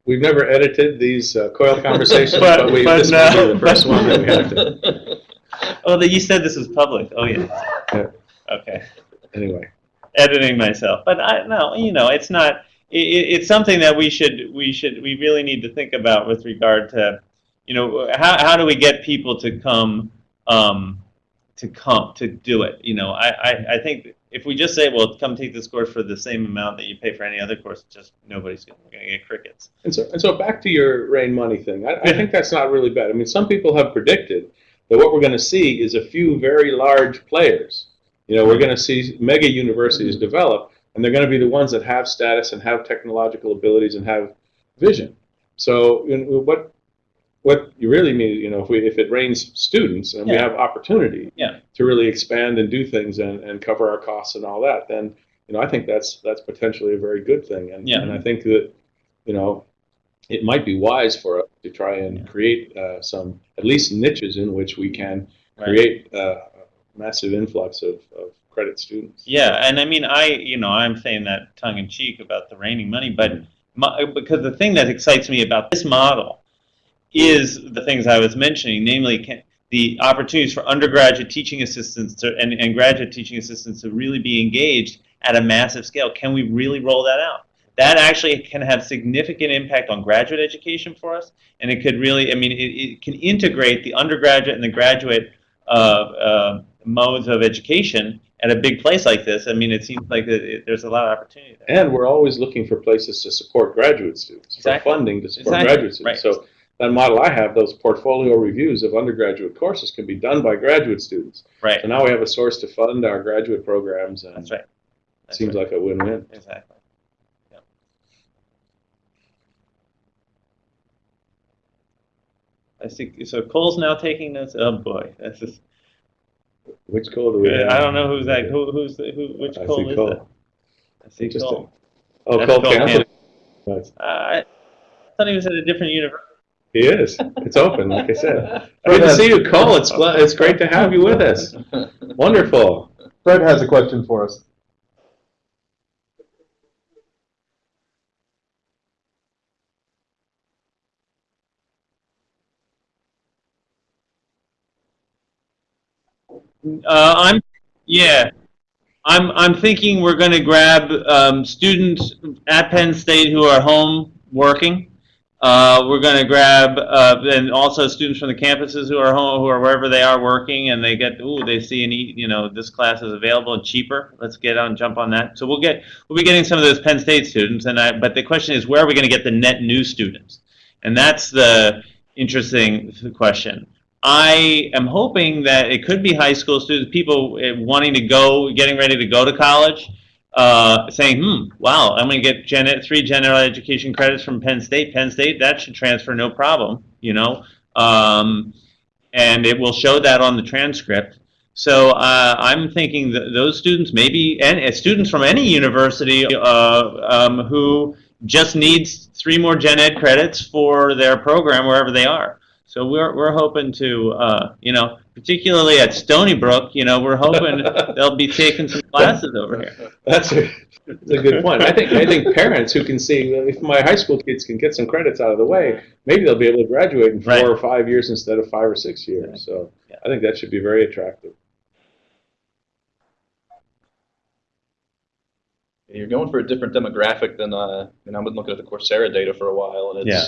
We've never edited these uh, COIL conversations, But- but, we, but this no. will be the first one that we have to. Oh, that you said this was public. Oh, yeah. Yeah. Okay. Anyway, Editing myself, but I no, you know, it's not. It, it's something that we should we should we really need to think about with regard to, you know, how how do we get people to come um, to come to do it? You know, I, I I think if we just say, well, come take this course for the same amount that you pay for any other course, just nobody's gonna, get crickets. and so and so back to your rain money thing. I, I think that's not really bad. I mean, some people have predicted that what we're going to see is a few very large players. You know, we're going to see mega universities develop, and they're going to be the ones that have status and have technological abilities and have vision. So, you know, what what you really mean, you know, if we if it rains students and we have opportunity Yeah. to really expand and do things and, and cover our costs and all that, then you know, I think that's that's potentially a very good thing. And Yeah. and I think that you know, it might be wise for us to try and Yeah. create uh, some at least niches in which we can Right. create uh, massive influx of, of credit students. Yeah, and I mean, I you know, I'm saying that tongue in cheek about the raining money, but my, because the thing that excites me about this model is the things I was mentioning, namely can, the opportunities for undergraduate teaching assistants to, and, and graduate teaching assistants to really be engaged at a massive scale. Can we really roll that out? That actually can have significant impact on graduate education for us, and it could really, I mean, it, it can integrate the undergraduate and the graduate uh, uh, modes of education at a big place like this. I mean, it seems like it, it- there's a lot of opportunity there. And we're always looking for places to support graduate students, Exactly. for funding to support Exactly, graduate students. right. So that model I have, those portfolio reviews of undergraduate courses can be done by graduate students. Right. So now we have a source to fund our graduate programs, and That's right. it That's seems right. like a win-win. Exactly. Yep. I see. So Cole's now taking notes. Oh boy, that's just. Which Cole do we have? I don't know who's that. Who, who's the, who? Which I Cole is Cole. that? I see Interesting. Cole. Oh, That's Cole Cole Campbell. Nice. Uh, I thought he was at a different university. He is. It's open, like I said. Good to see you, Cole. It's it's great to have you with us. Wonderful. Fred has a question for us. Uh, I'm, yeah, I'm, I'm thinking we're going to grab um, students at Penn State who are home working. Uh, we're going to grab, uh, and also students from the campuses who are home, who are wherever they are working, and they get, ooh, they see eat, you know, this class is available and cheaper. Let's get on, jump on that. So we'll get, we'll be getting some of those Penn State students, and I, but the question is, where are we going to get the net new students? And that's the interesting question. I am hoping that it could be high school students, people eh, wanting to go, getting ready to go to college. uh, saying, hmm, wow, I'm going to get gen three general education credits from Penn State. Penn State, that should transfer no problem, you know. Um, and it will show that on the transcript. So uh, I'm thinking that those students, maybe and uh, students from any university uh, um, who just needs three more gen ed credits for their program wherever they are. So we're, we're hoping to, uh, you know, particularly at Stony Brook, you know, we're hoping they'll be taking some classes over here. That's a, that's a good point. I think, I think parents who can see, if my high school kids can get some credits out of the way, maybe they'll be able to graduate in four Right. or five years instead of five or six years. So Yeah. I think that should be very attractive. You're going for a different demographic than, uh, I mean, I've been looking at the Coursera data for a while, and Yeah.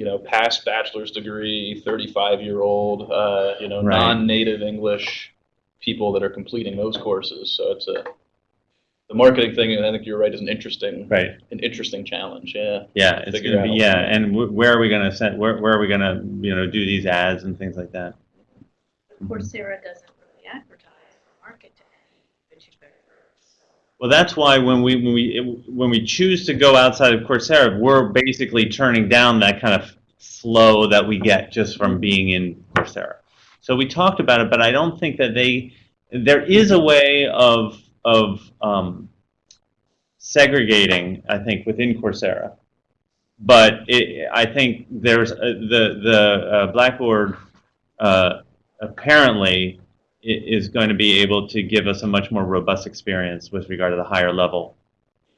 It's, you know, past bachelor's degree, 35 year old, uh, you know, Right. non native English people that are completing those courses. So it's a, the marketing thing, and I think you're right, is an interesting, Right. an interesting challenge. Yeah. Yeah, it's gonna be, yeah, and wh- where are we gonna send, where, where are we gonna, you know, do these ads and things like that? Coursera doesn't really advertise or market to any particular. Well, that's why when we, when we, when we choose to go outside of Coursera, we're basically turning down that kind of flow that we get just from being in Coursera. So we talked about it, but I don't think that they, there is a way of, of um, segregating, I think, within Coursera. But it, I think there's, uh, the, the uh, Blackboard uh, apparently is going to be able to give us a much more robust experience with regard to the higher level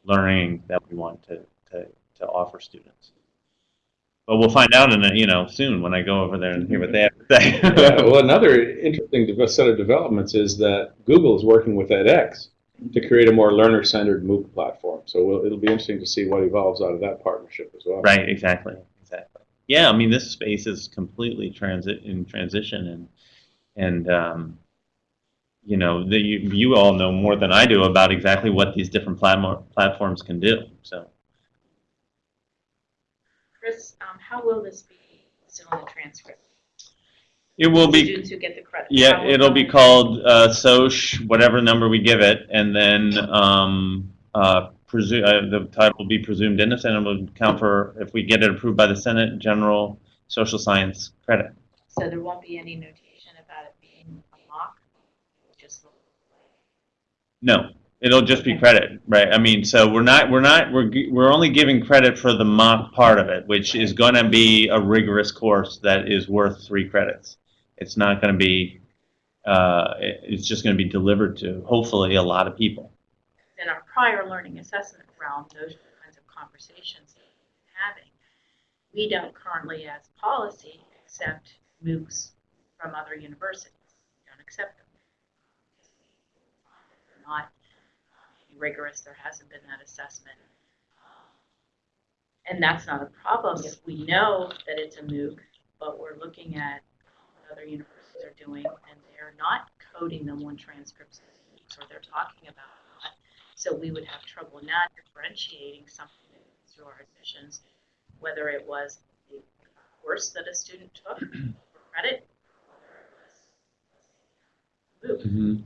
learning that we want to, to, to offer students. But we'll find out in a, you know soon when I go over there and hear what they have to say. Yeah, well, another interesting set of developments is that Google is working with edX to create a more learner-centered MOOC platform. So we'll, it'll be interesting to see what evolves out of that partnership as well. right, exactly, exactly. Yeah, I mean this space is completely transit in transition and and um, you know the, you, you all know more than I do about exactly what these different platform, platforms can do. So. Chris, um, how will this be still in the transcript? It will be Students who get the credit. Yeah, it'll be called uh, SOCH, whatever number we give it, and then um, uh, uh, the title will be presumed innocent and will count for, if we get it approved by the Senate, general social science credit. So there won't be any notation about it being a mock? Just No, it'll just be credit, right? I mean, so we're not, we're not, we're, we're only giving credit for the mock part of it, which is going to be a rigorous course that is worth three credits. It's not going to be, uh, it's just going to be delivered to, hopefully, a lot of people. in our prior learning assessment realm, those kinds of conversations that we've been having. We don't currently, as policy, accept MOOCs from other universities. We don't accept them. Not rigorous, there hasn't been that assessment. And that's not a problem if we know that it's a MOOC, but we're looking at what other universities are doing, and they're not coding them on transcripts, or they're talking about not. So we would have trouble not differentiating something through our admissions, whether it was the course that a student took for credit, or it was MOOC. That's an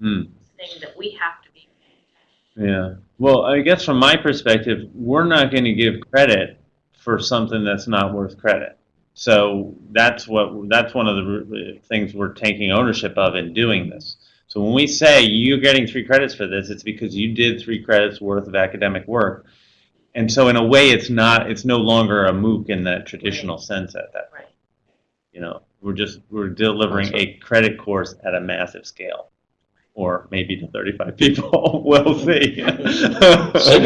important Hmm. thing that we have to be Yeah. Well, I guess from my perspective, we're not going to give credit for something that's not worth credit. So that's what that's one of the things we're taking ownership of in doing this. So when we say you're getting three credits for this, it's because you did three credits worth of academic work. And so in a way, it's not it's no longer a MOOC in that traditional sense at that. Right. You know, we're just we're delivering a credit course at a massive scale, or maybe to 35 people. we'll see. Even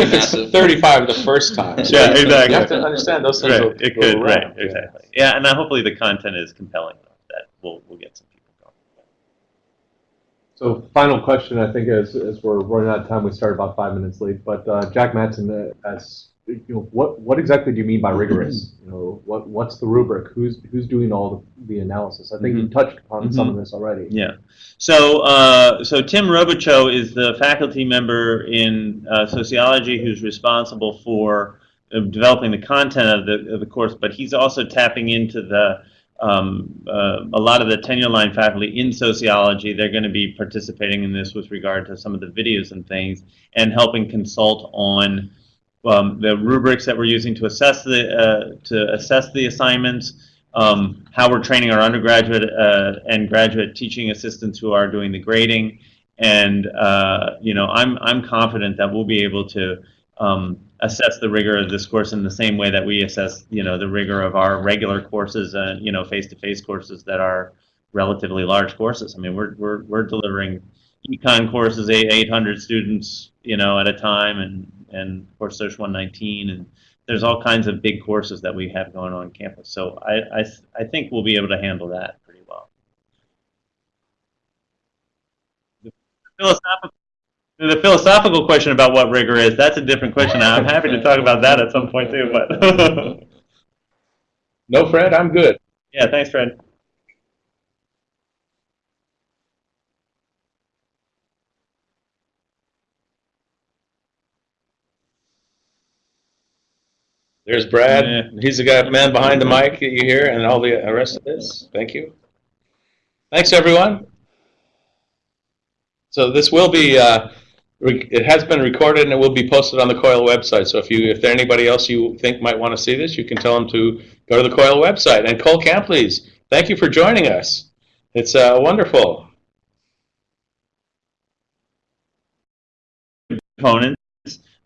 if it's 35 the first time. So Yeah, you- exactly. You have to understand those things will right, it could, around, right, yeah. exactly. Yeah, and then hopefully the content is compelling enough that we'll we'll get some people going. So final question, I think, as, as we're running out of time, we started about five minutes late, but uh, Jack Matson, uh, as, you know, what, what exactly do you mean by rigorous? You know, what, what's the rubric? Who's, who's doing all the, the analysis? I think you touched upon some of this already. Yeah. So, uh, so Tim Robichaux is the faculty member in uh, sociology who's responsible for uh, developing the content of the, of the course, but he's also tapping into the um, uh, a lot of the tenure line faculty in sociology, they're going to be participating in this with regard to some of the videos and things, and helping consult on um, the rubrics that we're using to assess the uh, to assess the assignments, um, how we're training our undergraduate uh, and graduate teaching assistants who are doing the grading, and uh, you know, I'm I'm confident that we'll be able to um, assess the rigor of this course in the same way that we assess, you know, the rigor of our regular courses and you know, face-to-face courses that are relatively large courses. I mean, we're we're we're delivering econ courses, eight 800 students, you know, at a time, and and of course, Social 119, and there's all kinds of big courses that we have going on campus. So I I I think we'll be able to handle that pretty well. The philosophical the philosophical question about what rigor is, that's a different question. I'm happy to talk about that at some point too, but No, Fred, I'm good. yeah, thanks, Fred. There's Brad. Yeah. He's the guy, man behind the mic that you hear, and all the rest of this. Thank you. Thanks, everyone. So this will be, uh, it has been recorded and it will be posted on the COIL website. So if you, if there anybody else you think might want to see this, you can tell them to go to the COIL website. And Cole Campbell, thank you for joining us. It's uh, wonderful. components.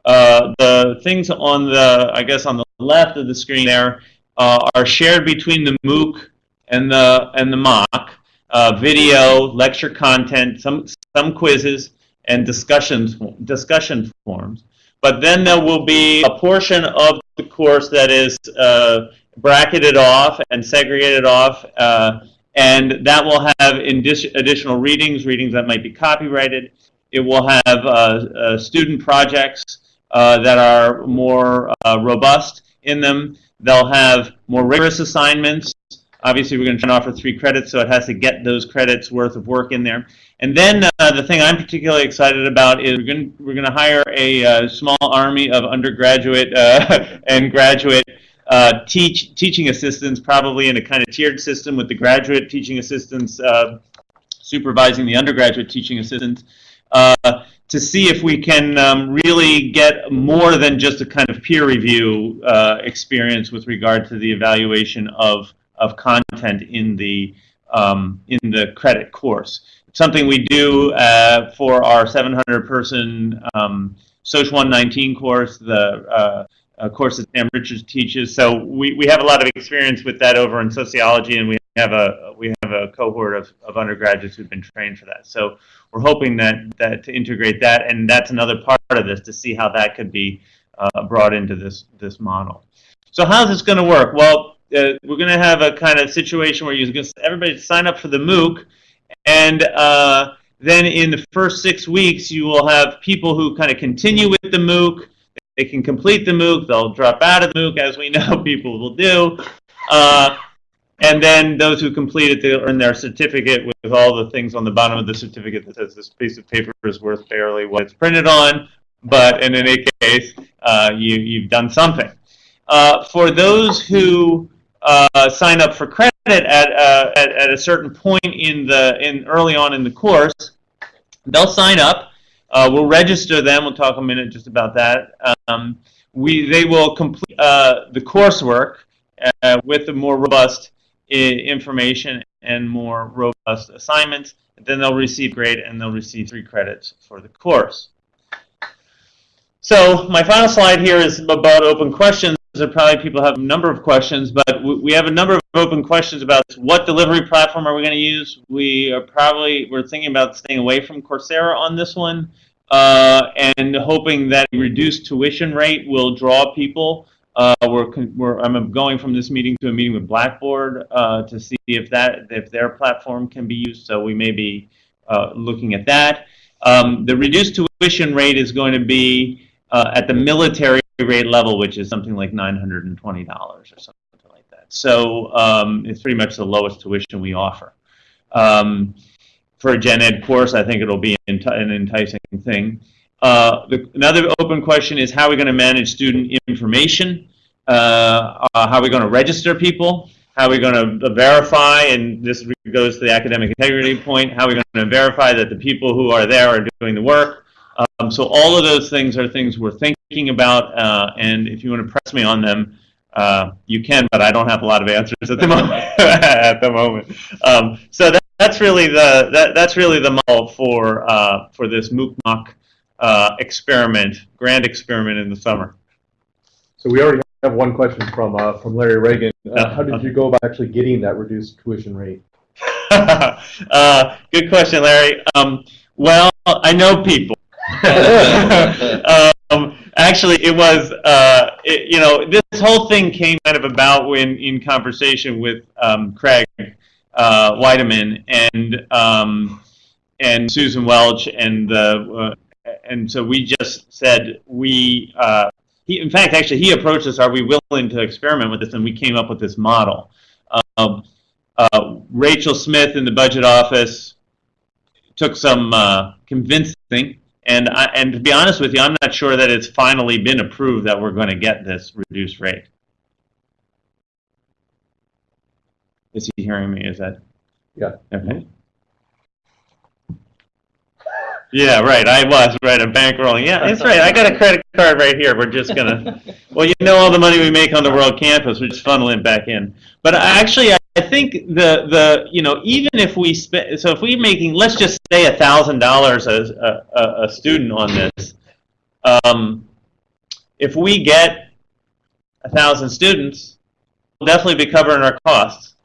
Uh, the things on the, I guess, on the left of the screen there uh, are shared between the MOOC and the and the mock. Uh, video, lecture content, some some quizzes, and discussions discussion forums. But then there will be a portion of the course that is uh, bracketed off and segregated off, uh, and that will have additional readings, readings that might be copyrighted. It will have uh, uh, student projects uh, that are more uh, robust in them. They'll have more rigorous assignments. Obviously, we're going to try offer three credits, so it has to get those credits worth of work in there. And then uh, the thing I'm particularly excited about is we're going we're to hire a uh, small army of undergraduate uh, and graduate teach teaching assistants, probably in a kind of tiered system with the graduate teaching assistants supervising the undergraduate teaching assistants uh, to see if we can um, really get more than just a kind of peer review uh, experience with regard to the evaluation of, of content in the, um, in the credit course. It's something we do uh, for our 700-person um, Social 119 course, the uh, uh, course Sam Richards teaches. So we, we have a lot of experience with that over in sociology, and we have a we have a cohort of, of undergraduates who've been trained for that. So we're hoping that that to integrate that, and that's another part of this to see how that could be uh, brought into this this model. So how's this going to work? Well, uh, we're going to have a kind of situation where you're going to everybody sign up for the MOOC, and uh, then in the first six weeks you will have people who kind of continue with the MOOC. They can complete the MOOC. They'll drop out of the MOOC, as we know people will do. Uh, and then those who complete it, they'll earn their certificate with all the things on the bottom of the certificate that says this piece of paper is worth barely what it's printed on, but in any case, uh, you, you've done something. Uh, for those who uh, sign up for credit at, uh, at, at a certain point in the in early on in the course, they'll sign up. Uh, we'll register them. We'll talk a minute just about that. Um, we they will complete uh, the coursework uh, with the more robust information and more robust assignments. Then they'll receive grade and they'll receive three credits for the course. So my final slide here is about open questions. There probably people have a number of questions, but we have a number of open questions about what delivery platform are we going to use. We are probably we're thinking about staying away from Coursera on this one, uh, and hoping that reduced tuition rate will draw people. Uh, we're, we're I'm going from this meeting to a meeting with Blackboard uh, to see if that if their platform can be used. So we may be uh, looking at that. Um, the reduced tuition rate is going to be uh, at the military rate level, which is something like $920 or something like that. So um, it's pretty much the lowest tuition we offer. Um, for a gen ed course, I think it'll be an enticing thing. Uh, the, another open question is how are we going to manage student information? Uh, uh, how are we going to register people? How are we going to verify, and this goes to the academic integrity point, how are we going to verify that the people who are there are doing the work? Um, so all of those things are things we're thinking about, uh, and if you want to press me on them, uh, you can, but I don't have a lot of answers at the moment. at the moment, um, so that, that's really the that, that's really the model for uh, for this MOOC uh, experiment, grand experiment in the summer. So we already have one question from, uh, from Larry Ragan. Uh, how did you go about actually getting that reduced tuition rate? uh, good question, Larry. Um, well, I know people. um, actually, it was, uh, it, you know, this whole thing came kind of about when in conversation with um, Craig uh, Weidemann and um, and Susan Welch, and the uh, and so we just said we. Uh, he, in fact, actually, he approached us. Are we willing to experiment with this? And we came up with this model. Um, Rachel Smith in the budget office took some uh, convincing, and I, and to be honest with you, I'm not sure that it's finally been approved that we're going to get this reduced rate. Is he hearing me? Is that? Yeah. Okay. Yeah, right. I was right. I'm bankrolling. Yeah, that's right. I got a credit card right here. We're just gonna. Well, you know all the money we make on the world campus, we just funnel it back in. But actually, I I think the the you know even if we spend so if we're making let's just say a thousand dollars a a student on this, um, if we get a thousand students, we'll definitely be covering our costs.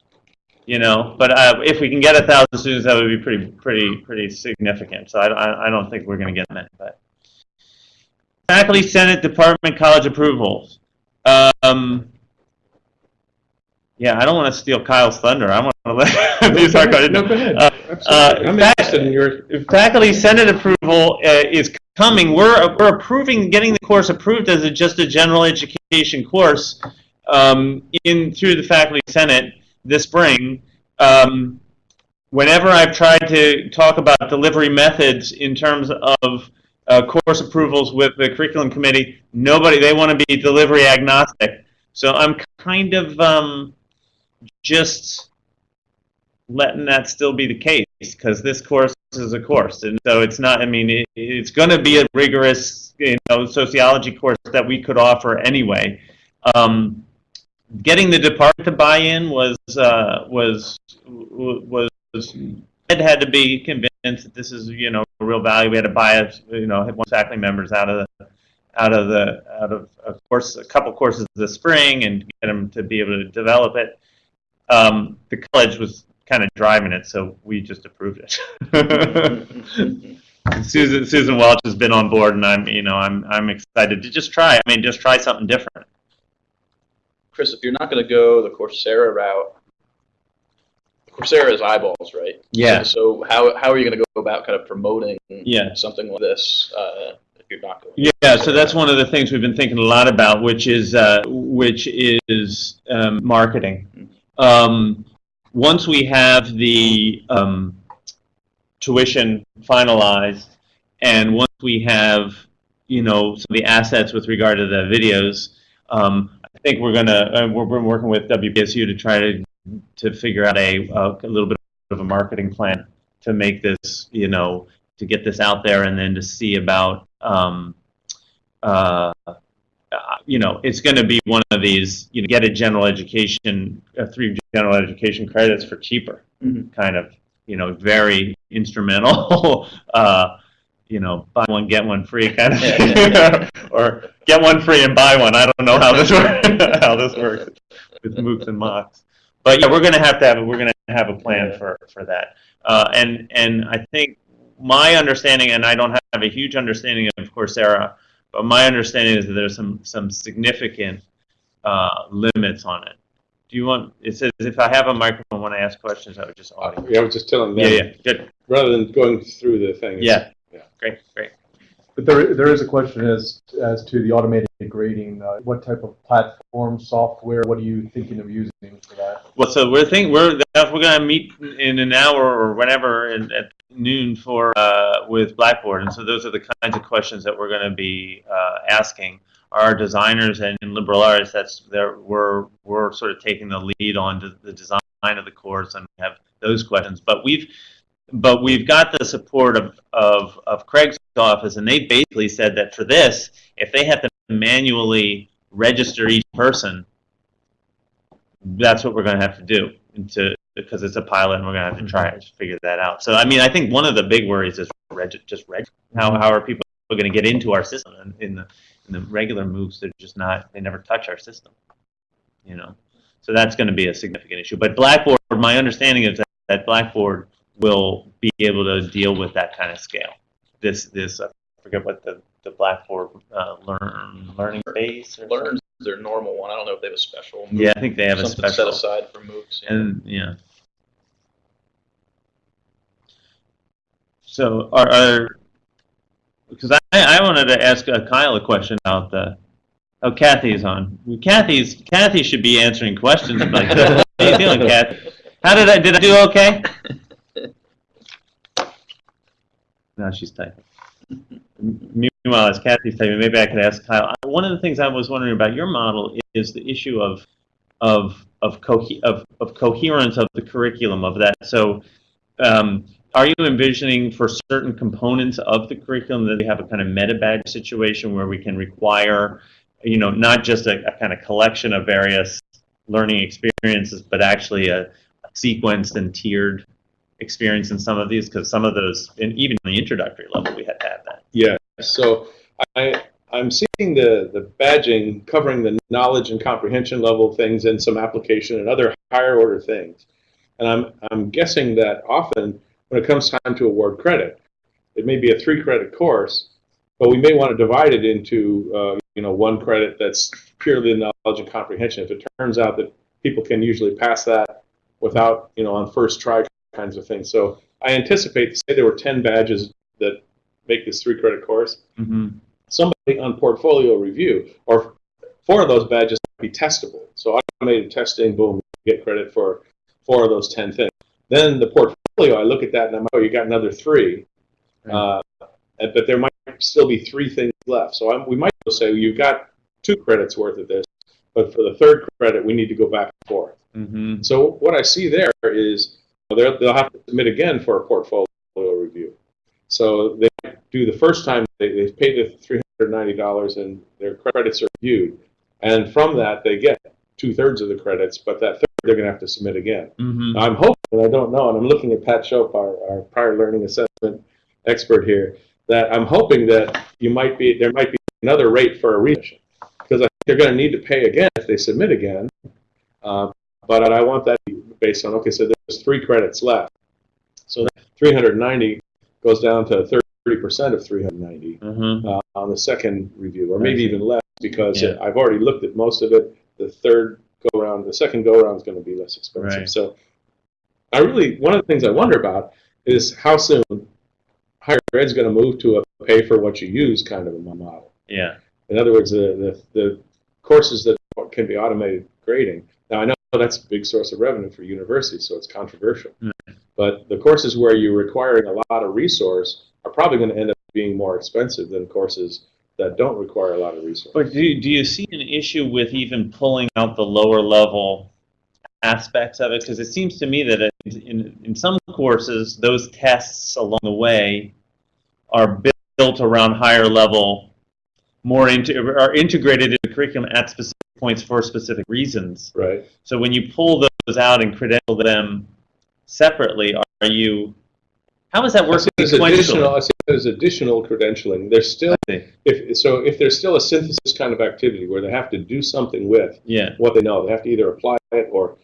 You know, but uh, if we can get a thousand students, that would be pretty pretty pretty significant. So I I, I don't think we're going to get that. But faculty, senate, department, college approvals. Um, yeah, I don't want to steal Kyle's thunder. I want to let these are No, go ahead. Uh, Absolutely. I'm interested in your, faculty senate approval uh, is coming. We're we're approving getting the course approved as a, just a general education course um, in through the faculty senate this spring. Um, whenever I've tried to talk about delivery methods in terms of uh, course approvals with the curriculum committee, nobody they want to be delivery agnostic. So I'm kind of um, just letting that still be the case because this course is a course, and so it's not. I mean, it, it's going to be a rigorous, you know, sociology course that we could offer anyway. Um, getting the department to buy in was uh, was was Ed had to be convinced that this is you know a real value. We had to buy it, you know, one faculty members out of the out of the out of a course a couple courses this spring and get them to be able to develop it. Um, the college was kind of driving it, so we just approved it. Susan Susan Welch has been on board, and I'm you know I'm I'm excited to just try. I mean, just try something different. Chris, if you're not going to go the Coursera route, Coursera is eyeballs, right? Yeah. So, so how, how are you going to go about kind of promoting Yeah. something like this uh, if you're not going? Yeah, so that's one of the things we've been thinking a lot about, which is uh, which is um, marketing. Um, once we have the um, tuition finalized, and once we have you know some of the assets with regard to the videos, um, I think we're gonna uh, we're, we're working with WPSU to try to to figure out a, a a little bit of a marketing plan to make this you know to get this out there and then to see about um, uh, uh, you know, it's going to be one of these, you know, get a general education, uh, three general education credits for cheaper, Mhm. kind of, you know, very instrumental, uh, you know, buy one, get one free kind of thing. or get one free and buy one. I don't know how this works, how this works with MOOCs and mocks. But yeah, we're going to have to have, we're going to have a plan for, for that. Uh, and, and I think my understanding, and I don't have a huge understanding of Coursera, but my understanding is that there's some some significant uh, limits on it. Do you want? It says if I have a microphone when I ask questions, I would just audio. yeah, I was just telling Yeah, them, yeah, good. rather than going through the thing. Yeah, Yeah. great, great. But there, there is a question as, as to the automated grading, uh, what type of platform, software, what are you thinking of using for that? Well, so we're think we're we're gonna meet in an hour or whatever in, at noon for uh, with Blackboard, and so those are the kinds of questions that we're gonna be uh, asking. our designers and in liberal arts, that's there we're we're sort of taking the lead on the design of the course and have those questions. But we've but we've got the support of, of, of Craig's office, and they basically said that for this, if they have to manually register each person, that's what we're going to have to do to because it's a pilot, and we're going to have to mm-hmm. try to figure that out. So, I mean, I think one of the big worries is reg- just reg- how how are people going to get into our system? And in the in the regular MOOCs, they're just not. They never touch our system, you know. So that's going to be a significant issue. But Blackboard, my understanding is that, that Blackboard will be able to deal with that kind of scale. This this I forget what the the Blackboard uh, learn learning base or Learn's their normal one. I don't know if they have a special. Yeah, I think they have a special. set aside for MOOCs. yeah. And yeah. So are, are because I, I wanted to ask uh, Kyle a question about the oh Kathy's on Kathy's Kathy should be answering questions like how you doing Kathy how did I did I do okay no she's typing meanwhile as Kathy's typing maybe I could ask Kyle one of the things I was wondering about your model is the issue of of of, cohe- of of coherence of the curriculum of that. So, um, are you envisioning for certain components of the curriculum that we have a kind of meta badge situation where we can require, you know, not just a, a kind of collection of various learning experiences, but actually a, a sequenced and tiered experience in some of these? Because some of those, and even the introductory level, we had to have that. Yeah, so I, I'm seeing the, the badging covering the knowledge and comprehension level things and some application and other higher order things. And I'm, I'm guessing that often when it comes time to award credit, it may be a three credit course, but we may want to divide it into, uh, you know, one credit that's purely knowledge and comprehension. If it turns out that people can usually pass that without, you know, on first try kinds of things. So I anticipate, say there were 10 badges that make this three credit course, Mm-hmm. somebody on portfolio review, or four of those badges might be testable. So automated testing, boom, get credit for four of those 10 things. Then the portfolio, I look at that and I'm like, oh, you got another three. Uh, but there might still be three things left. So I'm, we might say, you've got two credits worth of this, but for the third credit, we need to go back and forth. Mm-hmm. So what I see there is they'll, they'll have to submit again for a portfolio review. So they do the first time they, they pay the $390 and their credits are reviewed. And from that, they get two thirds of the credits, but that third they're going to have to submit again. Mm-hmm. I'm hoping, and I don't know, and I'm looking at Pat Shope, our, our prior learning assessment expert here, that I'm hoping that you might be, there might be another rate for a readmission. Because I think they're going to need to pay again if they submit again. Uh, but I want that to be based on, okay, so there's three credits left. So 390 goes down to 30% of 390 Mm-hmm. uh, on the second review, or maybe even less, because Yeah. I've already looked at most of it. The third go around, the second go around is going to be less expensive. Right. So, I really one of the things I wonder about is how soon higher ed's going to move to a pay for what you use kind of a model. Yeah. In other words, the the, the courses that can be automated grading. Now I know that's a big source of revenue for universities, so it's controversial. Right. But the courses where you're requiring a lot of resource are probably going to end up being more expensive than courses that don't require a lot of resource. But do you, do you see an issue with even pulling out the lower level aspects of it? Because it seems to me that in, in some courses, those tests along the way are built around higher level, more into, are integrated into the curriculum at specific points for specific reasons. Right. So when you pull those out and credential them separately, are you, How is that working? work there's additional? There's additional credentialing. There's still, if, so if there's still a synthesis kind of activity where they have to do something with Yeah, what they know, they have to either apply it or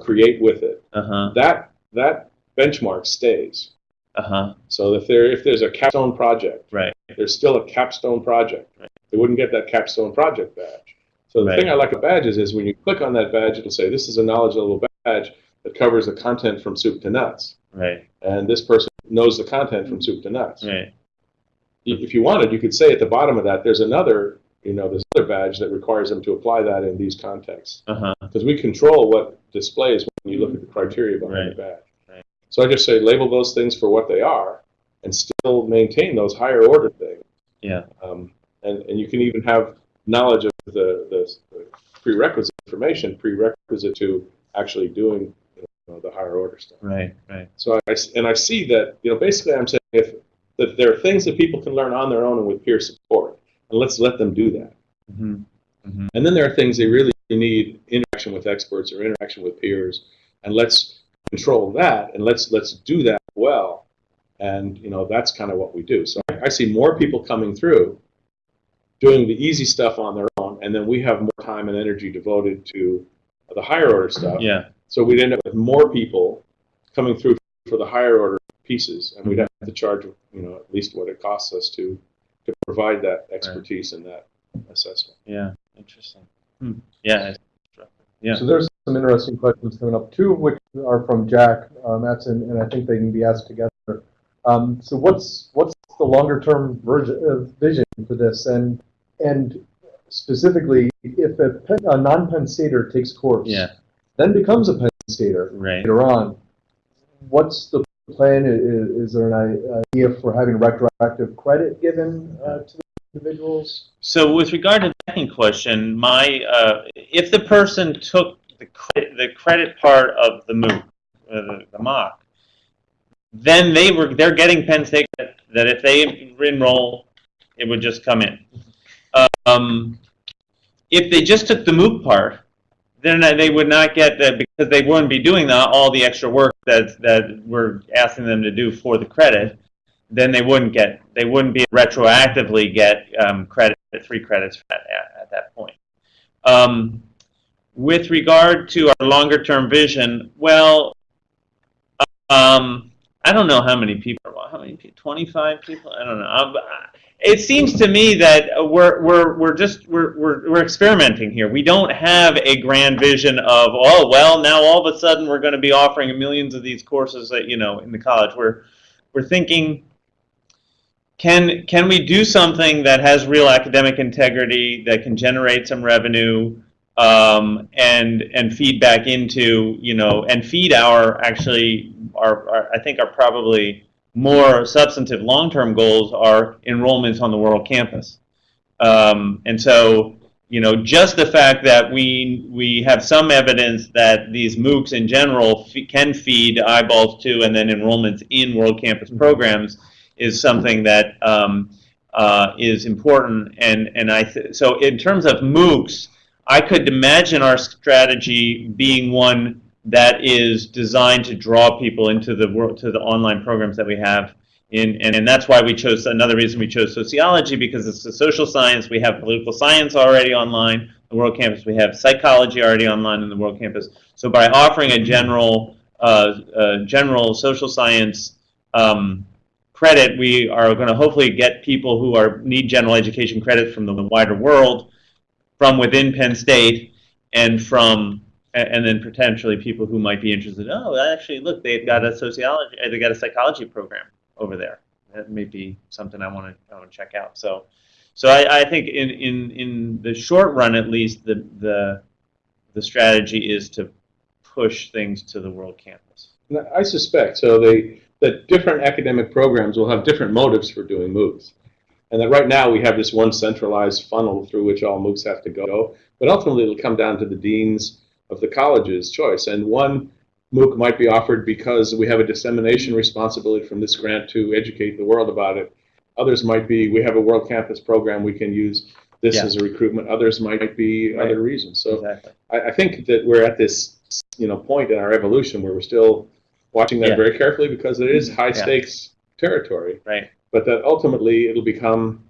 create with it, uh-huh, that, that benchmark stays. uh-huh, So if there, if there's a capstone project, right, there's still a capstone project. Right. They wouldn't get that capstone project badge. So the Right. thing I like about badges is when you click on that badge, it'll say, this is a knowledge level badge that covers the content from soup to nuts. right, And this person knows the content from soup to nuts. right, If you wanted, you could say at the bottom of that, there's another, you know, there's another badge that requires them to apply that in these contexts. uh-huh, Because we control what displays when you look at the criteria behind the badge. Right. So I just say label those things for what they are and still maintain those higher order things. yeah, Um, and, and you can even have knowledge of the, the the prerequisite information, prerequisite to actually doing you know, the higher order stuff. Right, right. So I, and I see that, you know, basically I'm saying if, that there are things that people can learn on their own and with peer support, and let's let them do that. hmm And then there are things they really need interaction with experts or interaction with peers, and let's control that, and let's, let's do that well. And, you know, that's kind of what we do. So I, I see more people coming through, doing the easy stuff on their own, and then we have more time and energy devoted to the higher order stuff. Yeah, So we'd end up with more people coming through for the higher order pieces, and we'd have to charge, you know, at least what it costs us to, to provide that expertise and that assessment. yeah, interesting. Hmm. Yeah, Yeah. So there's some interesting questions coming up, two of which are from Jack uh, Matson, and I think they can be asked together. Um, so what's what's the longer term version, uh, vision for this, and and specifically, if a, a non-Penn Stater takes course, yeah, then becomes a Penn Stater right. later on, what's the plan? Is, is there an idea for having retroactive credit given uh, to the individuals? So with regard to the second question, my uh, if the person took the credit, the credit part of the MOOC, uh, the, the mock, then they were they're getting Penn State that if they enroll, it would just come in. Um, if they just took the MOOC part, then they would not get that because they wouldn't be doing the, all the extra work that that we're asking them to do for the credit. Then they wouldn't get they wouldn't be retroactively get um, credit three credits at, at, at that point. Um, with regard to our longer term vision, well, um, I don't know how many people. How many people? Twenty five people? I don't know. Um, it seems to me that we're we're we're just we're, we're we're experimenting here. We don't have a grand vision of oh well now all of a sudden we're going to be offering millions of these courses that you know in the college. We're we're thinking can can we do something that has real academic integrity that can generate some revenue um, and and feed back into you know and feed our actually our, our I think are probably more substantive long-term goals are enrollments on the world campus um, and so you know just the fact that we we have some evidence that these MOOCs in general f- can feed eyeballs to and then enrollments in world campus programs is something that um, uh, is important. And, and I th- so in terms of MOOCs, I could imagine our strategy being one that is designed to draw people into the world, to the online programs that we have. In, and, and that's why we chose another reason we chose sociology because it's a social science. We have political science already online, the World Campus. We have psychology already online in the World Campus. So by offering a general, uh, uh, general social science um, credit, we are going to hopefully get people who are need general education credit from the wider world, from within Penn State, and from and then potentially people who might be interested. Oh, actually, look, they've got a sociology, uh, they got a psychology program over there. That may be something I want to I check out. So, so I, I think in, in in the short run, at least, the the the strategy is to push things to the world campus. I suspect, so they, that different academic programs will have different motives for doing MOOCs. And that right now we have this one centralized funnel through which all MOOCs have to go. But ultimately it'll come down to the deans of the college's choice. And one MOOC might be offered because we have a dissemination responsibility from this grant to educate the world about it. Others might be, we have a World Campus program, we can use this Yeah. as a recruitment. Others might be Right. other reasons. So exactly. I, I think that we're at this, you know, point in our evolution where we're still watching that Yeah. very carefully because it is high Yeah. stakes territory. Right. But that ultimately it'll become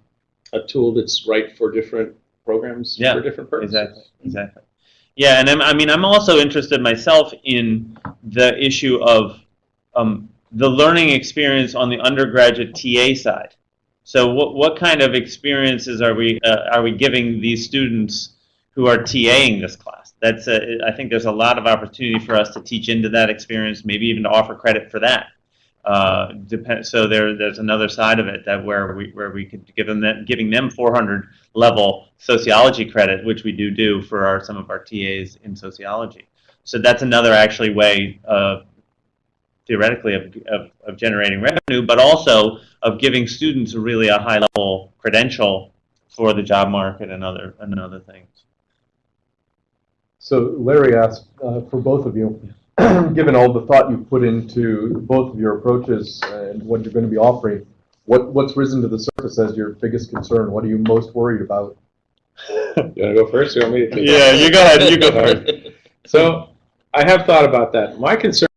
a tool that's right for different programs for different purposes. Exactly, exactly. Yeah, and I'm, I mean, I'm also interested myself in the issue of um, the learning experience on the undergraduate TA side. So, what what kind of experiences are we uh, are we giving these students who are TAing this class? That's a, I think there's a lot of opportunity for us to teach into that experience, maybe even to offer credit for that. Uh, depend, so there, there's another side of it that where we where we could give them that, giving them 400 level sociology credit, which we do do for our some of our TAs in sociology. So that's another actually way of theoretically of, of, of generating revenue, but also of giving students really a high level credential for the job market and other, and other things. So Larry asked, uh, for both of you, given all the thought you've put into both of your approaches and what you're going to be offering, what, what's risen to the surface as your biggest concern? What are you most worried about? You wanna go first, you want me to take it? Yeah, you go ahead, you go first. So, I have thought about that. My concern